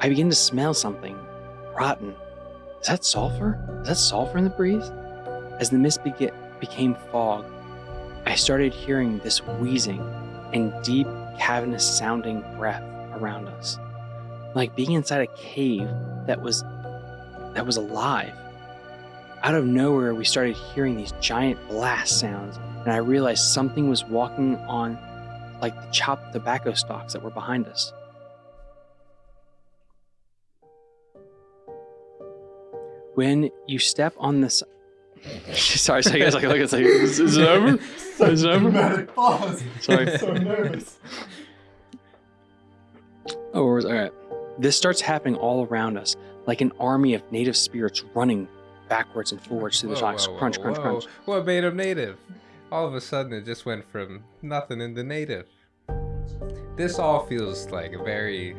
I begin to smell something rotten. Is that sulfur? Is that sulfur in the breeze? As the mist bega- became fog, I started hearing this wheezing and deep, cavernous sounding breath around us, like being inside a cave that was that was alive. Out of nowhere, we started hearing these giant blast sounds, and I realized something was walking on like the chopped tobacco stalks that were behind us. When you step on this, sorry, sorry, guys, like, look, it's like, is, is it over? Is it over? Dramatic pause. Sorry. so nervous. Oh, where was all right. This starts happening all around us, like an army of native spirits running backwards and forwards through the Whoa, shocks. whoa, whoa, crunch, crunch, whoa. crunch. What made him native? All of a sudden, it just went from nothing into native. This all feels like a very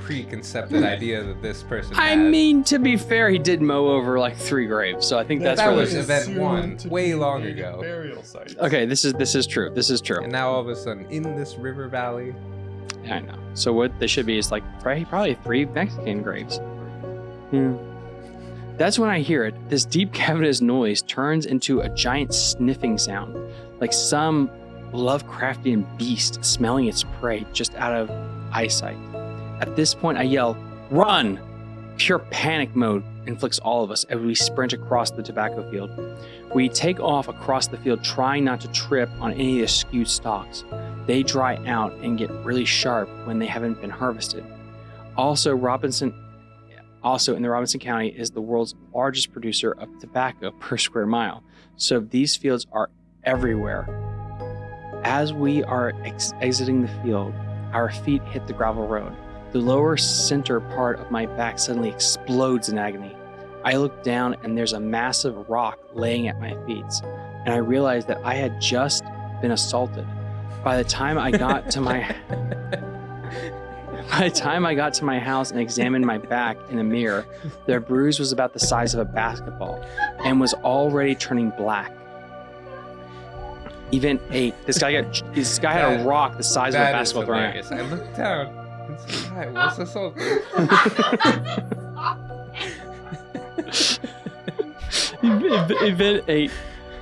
preconcepted hmm. idea that this person I had. mean, to be fair, he did mow over like three graves, so I think that's That was event one, way long ago. Burial sites. okay. This is this is true. This is true. and now all of a sudden, in this river valley, I know. So what they should be is like probably, probably three Mexican graves. Yeah. That's when I hear it. This deep cavernous noise turns into a giant sniffing sound, like some Lovecraftian beast smelling its prey just out of eyesight. At this point, I yell, "Run!" Pure panic mode inflicts all of us as we sprint across the tobacco field. We take off across the field, trying not to trip on any of the skewed stalks they dry out and get really sharp when they haven't been harvested. Also, Robinson, also in the Robinson County, is the world's largest producer of tobacco per square mile. So these fields are everywhere. As we are ex- exiting the field, our feet hit the gravel road. The lower center part of my back suddenly explodes in agony. I look down and there's a massive rock laying at my feet, and I realize that I had just been assaulted. By the time I got to my by the time I got to my house and examined my back in a mirror, the bruise was about the size of a basketball and was already turning black. Event eight. This guy got this guy had a rock the size of a basketball thrown. I looked down and said, "Hi, what's assaulted?" Ev- Event 8.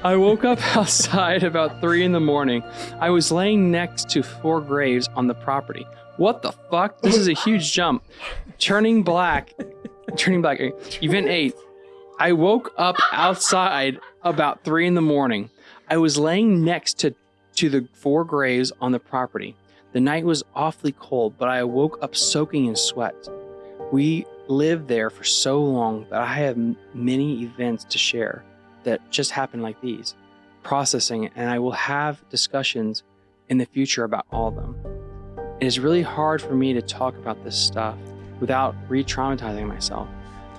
I woke up outside about 3 in the morning. I was laying next to four graves on the property. What the fuck? This is a huge jump. Turning black. Turning black. Event 8. I woke up outside about 3 in the morning. I was laying next to, to the four graves on the property. The night was awfully cold, but I woke up soaking in sweat. We lived there for so long that I have many events to share that just happened like these, processing and I will have discussions in the future about all of them. It is really hard for me to talk about this stuff without re traumatizing myself.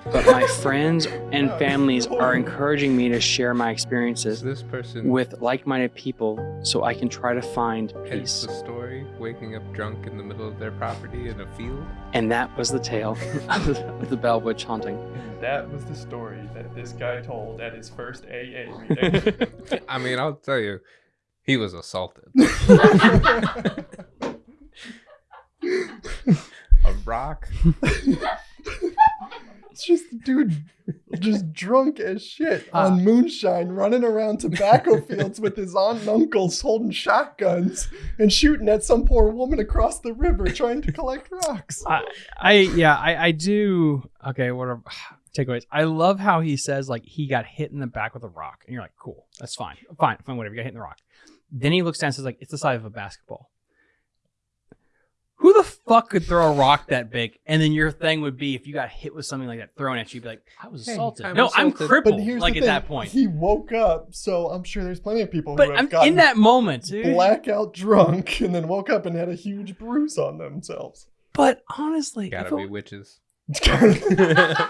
But my friends and families are encouraging me to share my Is experiences this person with like-minded people so I can try to find hence peace. the story, waking up drunk in the middle of their property in a field? And that was the tale of the Bell Witch haunting. And that was the story that this guy told at his first AA meeting. I mean, I'll tell you, he was assaulted. a rock. it's just the dude just drunk as shit Ah. on moonshine running around tobacco fields with his aunt and uncles holding shotguns and shooting at some poor woman across the river trying to collect rocks. I, I yeah, I, I do. Okay, whatever. Takeaways. I love how he says like he got hit in the back with a rock, and you're like, cool, that's fine, fine, fine, whatever. You got hit in the rock. Then he looks down and says like, it's the size of a basketball. Who the fuck could throw a rock that big? And then your thing would be if you got hit with something like that thrown at you, you'd be like, I was Hey, assaulted. I'm no, I'm crippled. But here's like the at thing, that point. he woke up, so I'm sure there's plenty of people but who have I'm gotten in that moment, dude. blackout drunk and then woke up and had a huge bruise on themselves. But honestly, if Gotta it- be witches.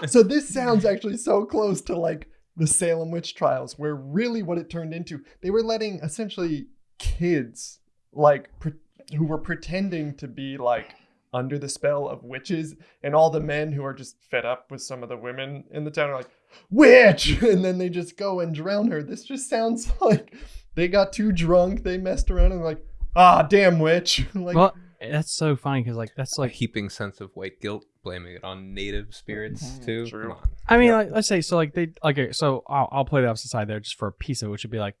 so this sounds actually so close to like the Salem witch trials, where really what it turned into, they were letting essentially kids like pre- who were pretending to be like under the spell of witches, and all the men who are just fed up with some of the women in the town are like witch, and then they just go and drown her. This just sounds like they got too drunk, they messed around, and like ah damn witch, like well, that's so funny because like that's a like heaping sense of white guilt, blaming it on native spirits Mhm, too. true. Come on. I mean, Yeah. like, let's say so. Like they okay. So I'll, I'll play the opposite side there, just for a piece of it, which would be like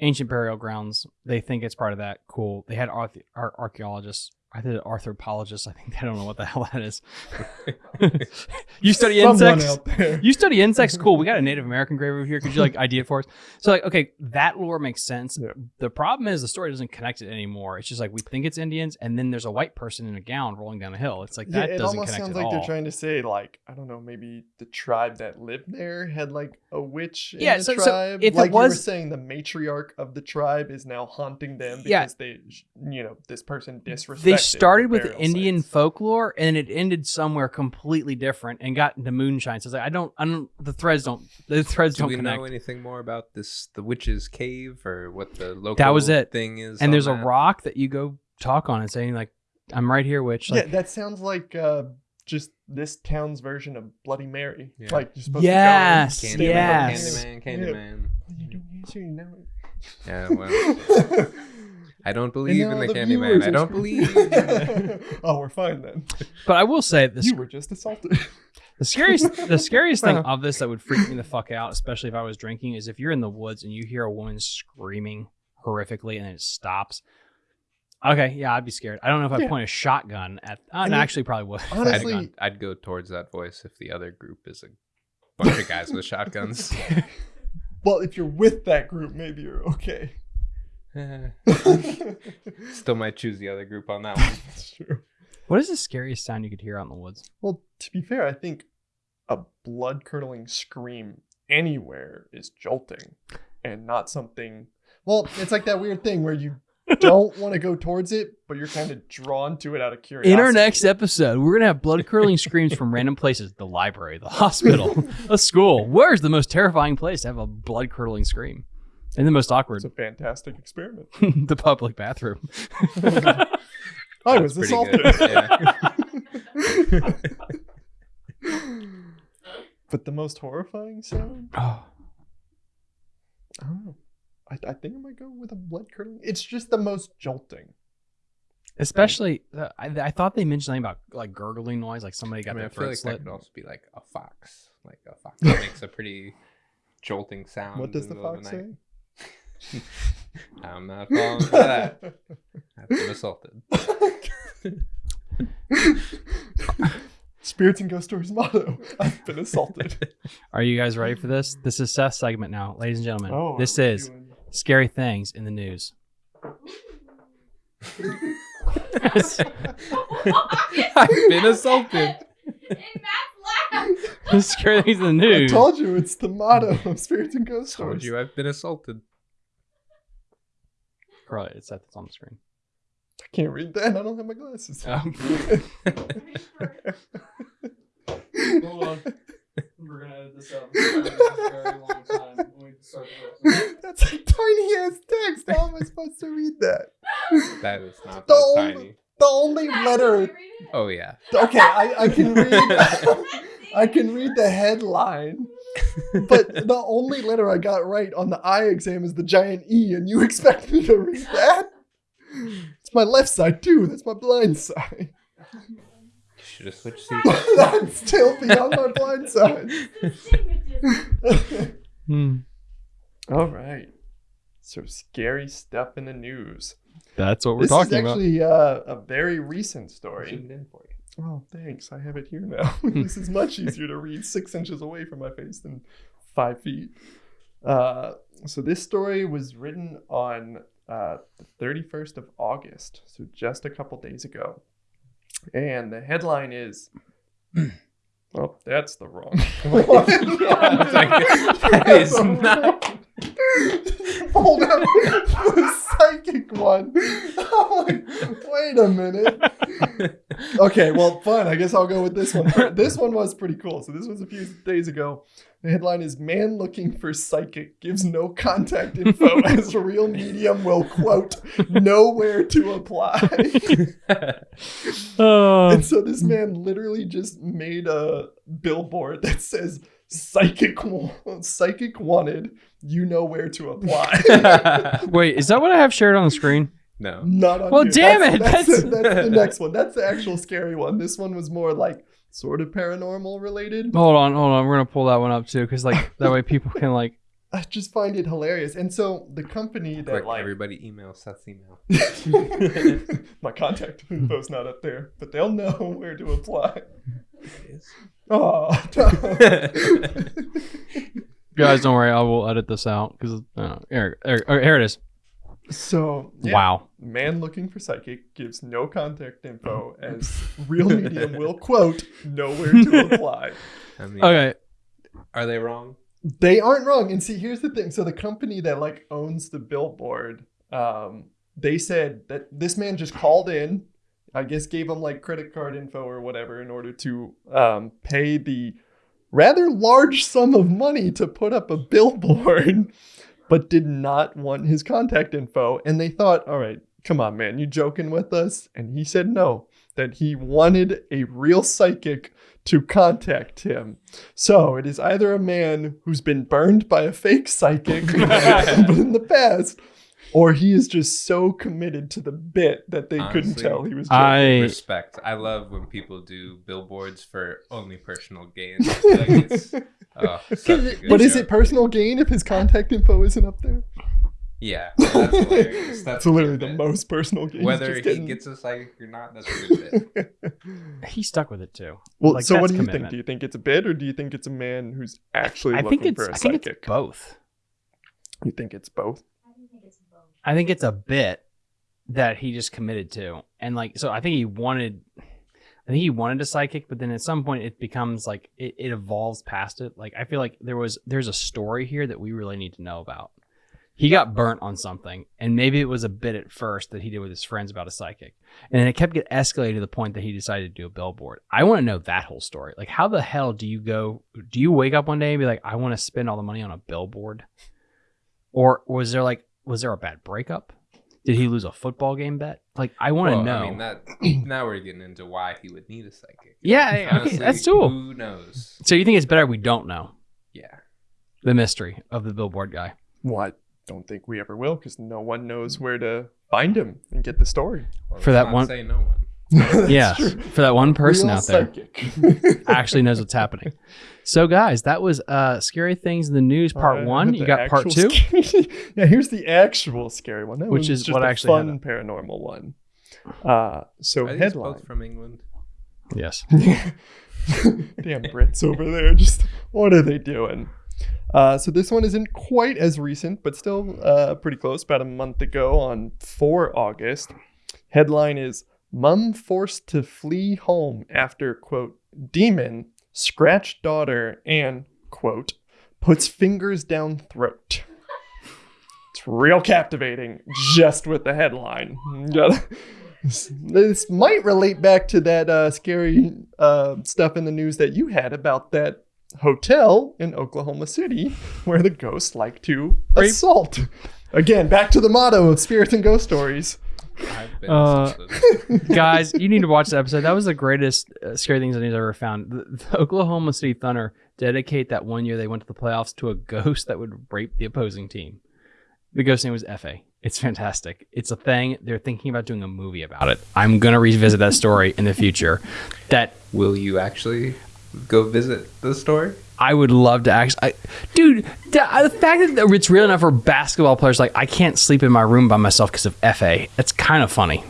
ancient burial grounds. They think it's part of that. Cool. They had archaeologists. I did anthropologists. I think they don't know what the hell that is. you study insects. You study insects. Cool. We got a Native American grave over here. Could you like ID it for us? So like, okay, that lore makes sense. Yeah. The problem is the story doesn't connect it anymore. It's just like we think it's Indians, and then there's a white person in a gown rolling down a hill. It's like Yeah, that it doesn't almost connect sounds at like all. they're trying to say, like, I don't know, maybe the tribe that lived there had like a witch in Yeah, the so- so tribe. if it like you were was- saying, the matriarch of the tribe is now haunting them because Yeah. they, you know, this person disrespected. They started with Indian sites. folklore and it ended somewhere completely different and got into moonshine. So it's like I don't, I don't, the threads don't, the threads Do don't we connect. know anything more about this, the witch's cave, or what the local That was it. thing is? and on there's a rock that you go talk on and saying like, "I'm right here, witch." Like, yeah, that sounds like uh, just this town's version of Bloody Mary. Yeah. Like you're supposed Yes, to go and yes. stand Candyman, there. Candyman, Candyman. What are you doing here? You know? Yeah, well, I don't believe in the the Candyman. I don't believe. oh, we're fine then. but I will say this: You were just assaulted. the scariest, the scariest thing of this that would freak me the fuck out, especially if I was drinking, is if you're in the woods and you hear a woman screaming horrifically and then it stops. Okay, yeah, I'd be scared. I don't know if I'd Yeah. point a shotgun at. Uh, I no, mean, actually, probably would. I'd, Honestly, I'd, I'd go towards that voice if the other group is a bunch of guys with shotguns. well, if you're with that group, maybe you're okay. That's Still might choose the other group on that one. That's true. What is the scariest sound you could hear out in the woods? Well, to be fair, I think a blood curdling scream anywhere is jolting and not something. Well, it's like that weird thing where you don't want to go towards it, but you're kind of drawn to it out of curiosity. In our next episode, we're gonna have blood curdling screams from random places: the library, the hospital, a school. Where's the most terrifying place to have a blood curdling scream? And the most awkward, It's a fantastic experiment. the public bathroom. I was That's assaulted. pretty but the most horrifying sound? oh, I don't know. I, I think I might go with a blood curdling. It's just the most jolting. especially, uh, I, I thought they mentioned something about like gurgling noise, like somebody I got mean, I their feel throat like that slit. could also be like a fox. Like a fox that makes a pretty jolting sound. What does in the middle of fox night. say? I'm not falling for that. I've been assaulted. Spirits and Ghost Stories motto. I've been assaulted. Are you guys ready for this? This is Seth's segment now, ladies and gentlemen. Oh, this is doing- scary things in the news. I've been assaulted. and Matt's laugh. scary things in the news. I told you it's the motto of Spirits and Ghost Stories. Told you I've been assaulted. Right, it's Seth. It's on the screen. I can't read that. I don't have my glasses. Um, Hold on. We're gonna edit this up for a very long time when we started That's a tiny ass text. How am I supposed to read that? That is not The that only- tiny. The only letter. Oh yeah. Okay, I, I can read. I can read the headline, but the only letter I got right on the eye exam is the giant E, and you expect me to read that? It's my left side too. That's my blind side. You Should have switched seats. That's still beyond my blind side. Hmm. All right. So scary stuff in the news. That's what we're this talking is about. actually uh, a very recent story. Zoomed in for you. Oh, thanks. I have it here now. this is much easier to read six inches away from my face than five feet. Uh, so this story was written on uh, the 31st of August, so just a couple days ago. And the headline is, oh, that's the wrong one. Yeah, it's like, that is not- Hold up the psychic one. I'm like, wait a minute. Okay, well, fine. I guess I'll go with this one. This one was pretty cool. So this was a few days ago. The headline is "Man looking for psychic gives no contact info as real medium will quote nowhere to apply." Oh. and so this man literally just made a billboard that says "Psychic, psychic wanted. You know where to apply." Wait, is that what I have shared on the screen? No. Not on Well, here. damn That's- it, That's, that's- the, that's the next one. That's the actual scary one. This one was more like sort of paranormal related. Hold on, hold on. We're gonna pull that one up too, because like that way people can like. I just find it hilarious. And so the company that Quick, like everybody email Seth's email. my contact info's not up there, but they'll know where to apply. Oh, Guys, don't worry. I will edit this out because uh, here, here, okay, here it is. So yeah, Wow. Man looking for psychic gives no contact info as real medium will quote nowhere to apply. I mean, Okay. are they wrong? They aren't wrong. And see, here's the thing. So the company that like owns the billboard, um, they said that this man just called in, I guess gave him like credit card info or whatever in order to um, pay the rather large sum of money to put up a billboard, but did not want his contact info. And they thought, all right, come on, man, you joking with us? And he said no, that he wanted a real psychic to contact him. So it is either a man who's been burned by a fake psychic in the past, or he is just so committed to the bit that they couldn't tell he was joking. I Respect. I love when people do billboards for only personal gain. I like it's, oh, such but is joke. it personal gain if his contact info isn't up there? Yeah, that's hilarious. That's That's literally the bit. most personal gain. Whether just he getting- gets a psychic or not, that's a good bit. he stuck with it too. well, like, so what that's do you think? Do you think it's a bit, or do you think it's a man who's actually I looking think it's. for a I think psychic? it's both. You think it's both? I think it's a bit that he just committed to, and like so. I think he wanted. I think he wanted a psychic, but then at some point it becomes like it, it evolves past it. Like I feel like there was there's a story here that we really need to know about. He got burnt on something, and maybe it was a bit at first that he did with his friends about a psychic, and then it kept getting escalated to the point that he decided to do a billboard. I want to know that whole story. Like, how the hell do you go? Do you wake up one day and be like, I want to spend all the money on a billboard, or was there like was there a bad breakup? Did he lose a football game bet? Like, I want to Well, know. I mean, that now we're getting into why he would need a psychic. Yeah, okay, Honestly, that's cool. Who knows? so you think it's better we don't know Yeah. the mystery of the billboard guy? Well, I don't think we ever will because no one knows where to find him and get the story. Well, For that not one- Say no one. Yeah, true. for that one person Real out there actually knows what's happening. So, guys, that was uh, scary things in the news part Alright, one. You got part two. scary- yeah, here's the actual scary one. That Which is just what a actually fun paranormal one. Uh, so Are these headline. both from England? Yes. Damn Brits over there. Just what are they doing? Uh, so this one isn't quite as recent, but still uh, pretty close. About a month ago, on 4 August. Headline is "Mum forced to flee home after quote demon scratched daughter and quote puts fingers down throat." It's real captivating, just with the headline. This, this might relate back to that uh, scary uh, stuff in the news that you had about that hotel in Oklahoma City where the ghosts like to assault. Again, back to the motto of spirits and ghost stories. I've been Uh. Guys, you need to watch the episode. That was the greatest uh, scary things I've ever found. The, the Oklahoma City Thunder dedicate that one year they went to the playoffs to a ghost that would rape the opposing team. The ghost name was Fa. It's fantastic. It's a thing. They're thinking about doing a movie about it. I'm gonna revisit that story in the future. That Will you actually go visit the story? I would love to actually, I, dude. The, uh, the fact that it's real enough for basketball players, like I can't sleep in my room by myself because of Fa. That's kind of funny.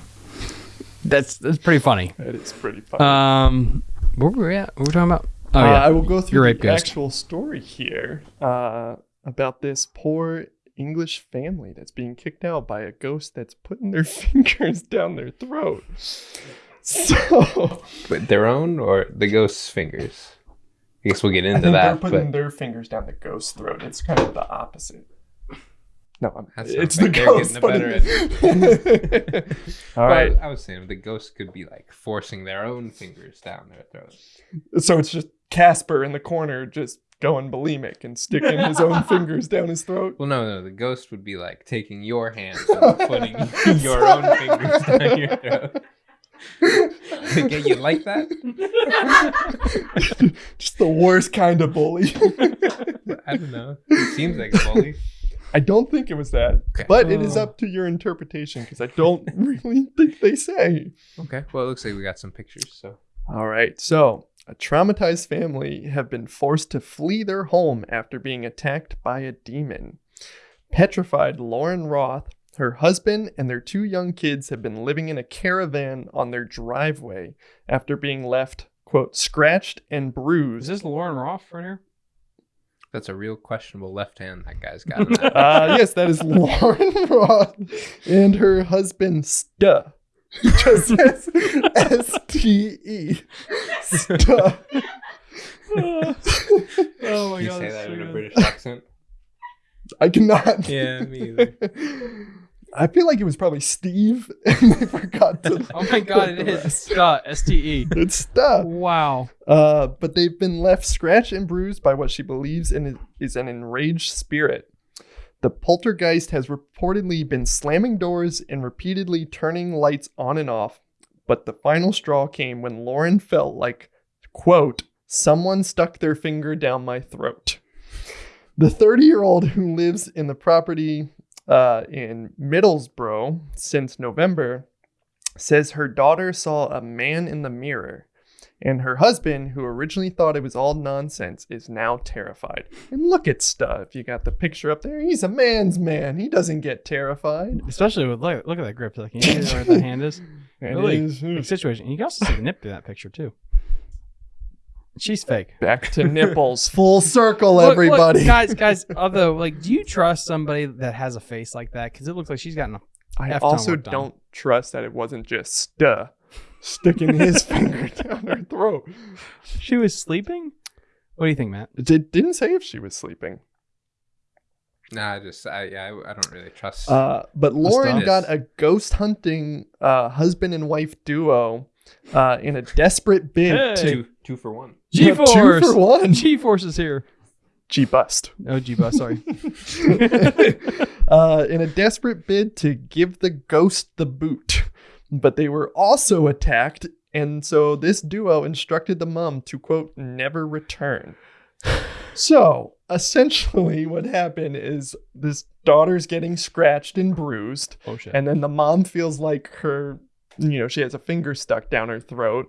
That's that's pretty funny. It is pretty funny. Um, where were we at? What were we talking about? Oh Uh, yeah, I will go through Your the rape ghost. actual story here uh, about this poor English family that's being kicked out by a ghost that's putting their fingers down their throat. So But their own or the ghost's fingers? I guess we'll get I into that. they're putting But their fingers down the ghost's throat. It's kind of the opposite. No, I'm, That it's sounds the like they're ghost. getting the putting- All Well, right. I was saying the ghost could be like forcing their own fingers down their throat. So it's just Casper in the corner just going bulimic and sticking his own fingers down his throat. Well, no, no, the ghost would be like taking your hands and putting your own fingers down your throat. Okay, you like that? just the worst kind of bully. I don't know. It seems like a bully. I don't think it was that, Okay. but it is Oh. up to your interpretation because I don't really think they say. Okay. Well, it looks like we got some pictures. So All right, so a traumatized family have been forced to flee their home after being attacked by a demon. Petrified Lauren Roth, her husband, and their two young kids have been living in a caravan on their driveway after being left, quote, scratched and bruised. is this Lauren Roth right here? that's a real questionable left hand that guy's got. That. Uh, yes, that is Lauren Roth and her husband, Stu. Just says S T E. Stu. oh my you god! say that so in a. British accent? I cannot. Yeah, me either. I feel like it was probably Steve, and they forgot to. Oh my god! It is. Scott S T E. It's Stu. Wow. Uh, but they've been left scratched and bruised by what she believes in is, is an enraged spirit. The poltergeist has reportedly been slamming doors and repeatedly turning lights on and off, but the final straw came when Lauren felt like, quote, someone stuck their finger down my throat. The 30 year old who lives in the property uh, in Middlesbrough since November says her daughter saw a man in the mirror and her husband, who originally thought it was all nonsense, is now terrified. And look at stuff. You got the picture up there. He's a man's man. He doesn't get terrified. Especially with look, look at that grip. Like, you see where that hand is? Really? is- situation. And you can also see the nip in that picture too. She's fake. Back to nipples. Full circle, Look, look, everybody. guys, guys. Although, like, do you trust somebody that has a face like that? Because it looks like she's gotten a. I F-tone also don't trust that it wasn't just Stu sticking his finger down her throat. She was sleeping. What do you think, Matt? It did- didn't say if she was sleeping. Nah, I just I yeah, I, I don't really trust. Uh, but Lauren got a ghost hunting uh, husband and wife duo uh, in a desperate bid Hey. to two two for one. G Yeah, two for one. G Force is here. G bust. Oh, G Bust. Sorry. uh, in a desperate bid to give the ghost the boot. But they were also attacked, and so this duo instructed the mom to, quote, never return. So essentially, what happened is this daughter's getting scratched and bruised, Oh shit. and then the mom feels like her, you know, she has a finger stuck down her throat.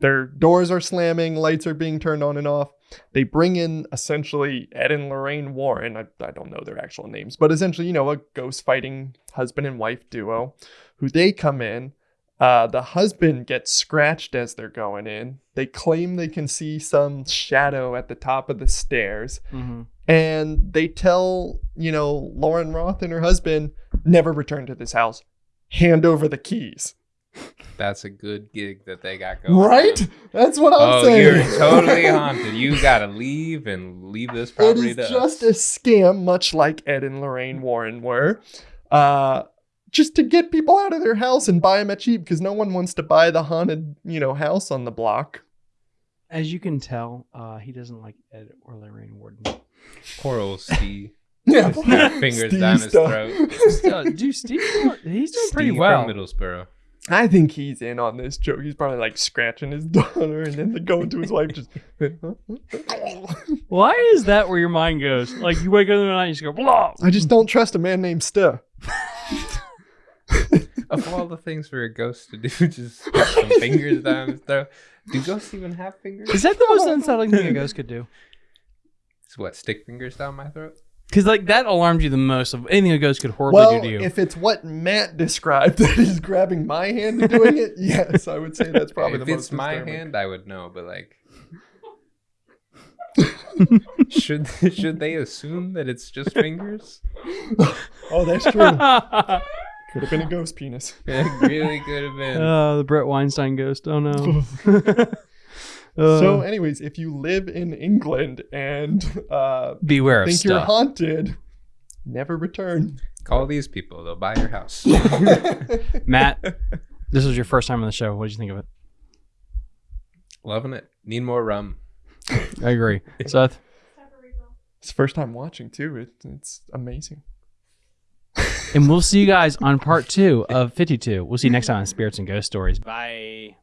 Their doors are slamming, lights are being turned on and off. They bring in essentially Ed and Lorraine Warren. I, I don't know their actual names, but essentially, you know, a ghost fighting husband and wife duo who they come in. Uh, the husband gets scratched as they're going in. They claim they can see some shadow at the top of the stairs hmm and they tell you know Lauren Roth and her husband never return to this house. Hand over the keys. That's a good gig that they got going. Right? on. That's what I'm Oh, saying. you're totally haunted. You gotta leave and leave this it property is to just us. a scam, much like Ed and Lorraine Warren were. Uh, just to get people out of their house and buy them at cheap because no one wants to buy the haunted, you know, house on the block. As you can tell, uh, he doesn't like Ed or Lorraine Warden. Poor old Steve. Yeah, Just got fingers down his stuff. throat. uh, dude, Steve, he's doing pretty well. From Middlesbrough. I think he's in on this joke. He's probably like scratching his daughter and then going to his wife just. Why is that where your mind goes? Like you wake up in the night, and you just go blah. I just don't trust a man named Sta. Of all the things for a ghost to do, just put some fingers down his throat. Do ghosts even have fingers? Is that the most unsettling thing a ghost could do? It's what, stick fingers down my throat? Because like that alarms you the most of anything a ghost could horribly Well, do to you. if it's what Matt described that he's grabbing my hand and doing it, yes, I would say that's probably if the most. If it's most my disturbing. hand, I would know, but like, should should they assume that it's just fingers? Oh, that's true. Could have been a ghost penis. It really could have been. Oh, the Brett Weinstein ghost. Oh no. So, Uh, anyways, if you live in England and uh, beware of think you're stuff. haunted, never return. Call these people; they'll buy your house. Matt, this was your first time on the show. What did you think of it? Loving it. Need more rum. I agree. Seth, Time for refill. It's the first time watching too. It, it's amazing. and we'll see you guys on part two of 52. We'll see you next time on Spirits and Ghost Stories. Bye.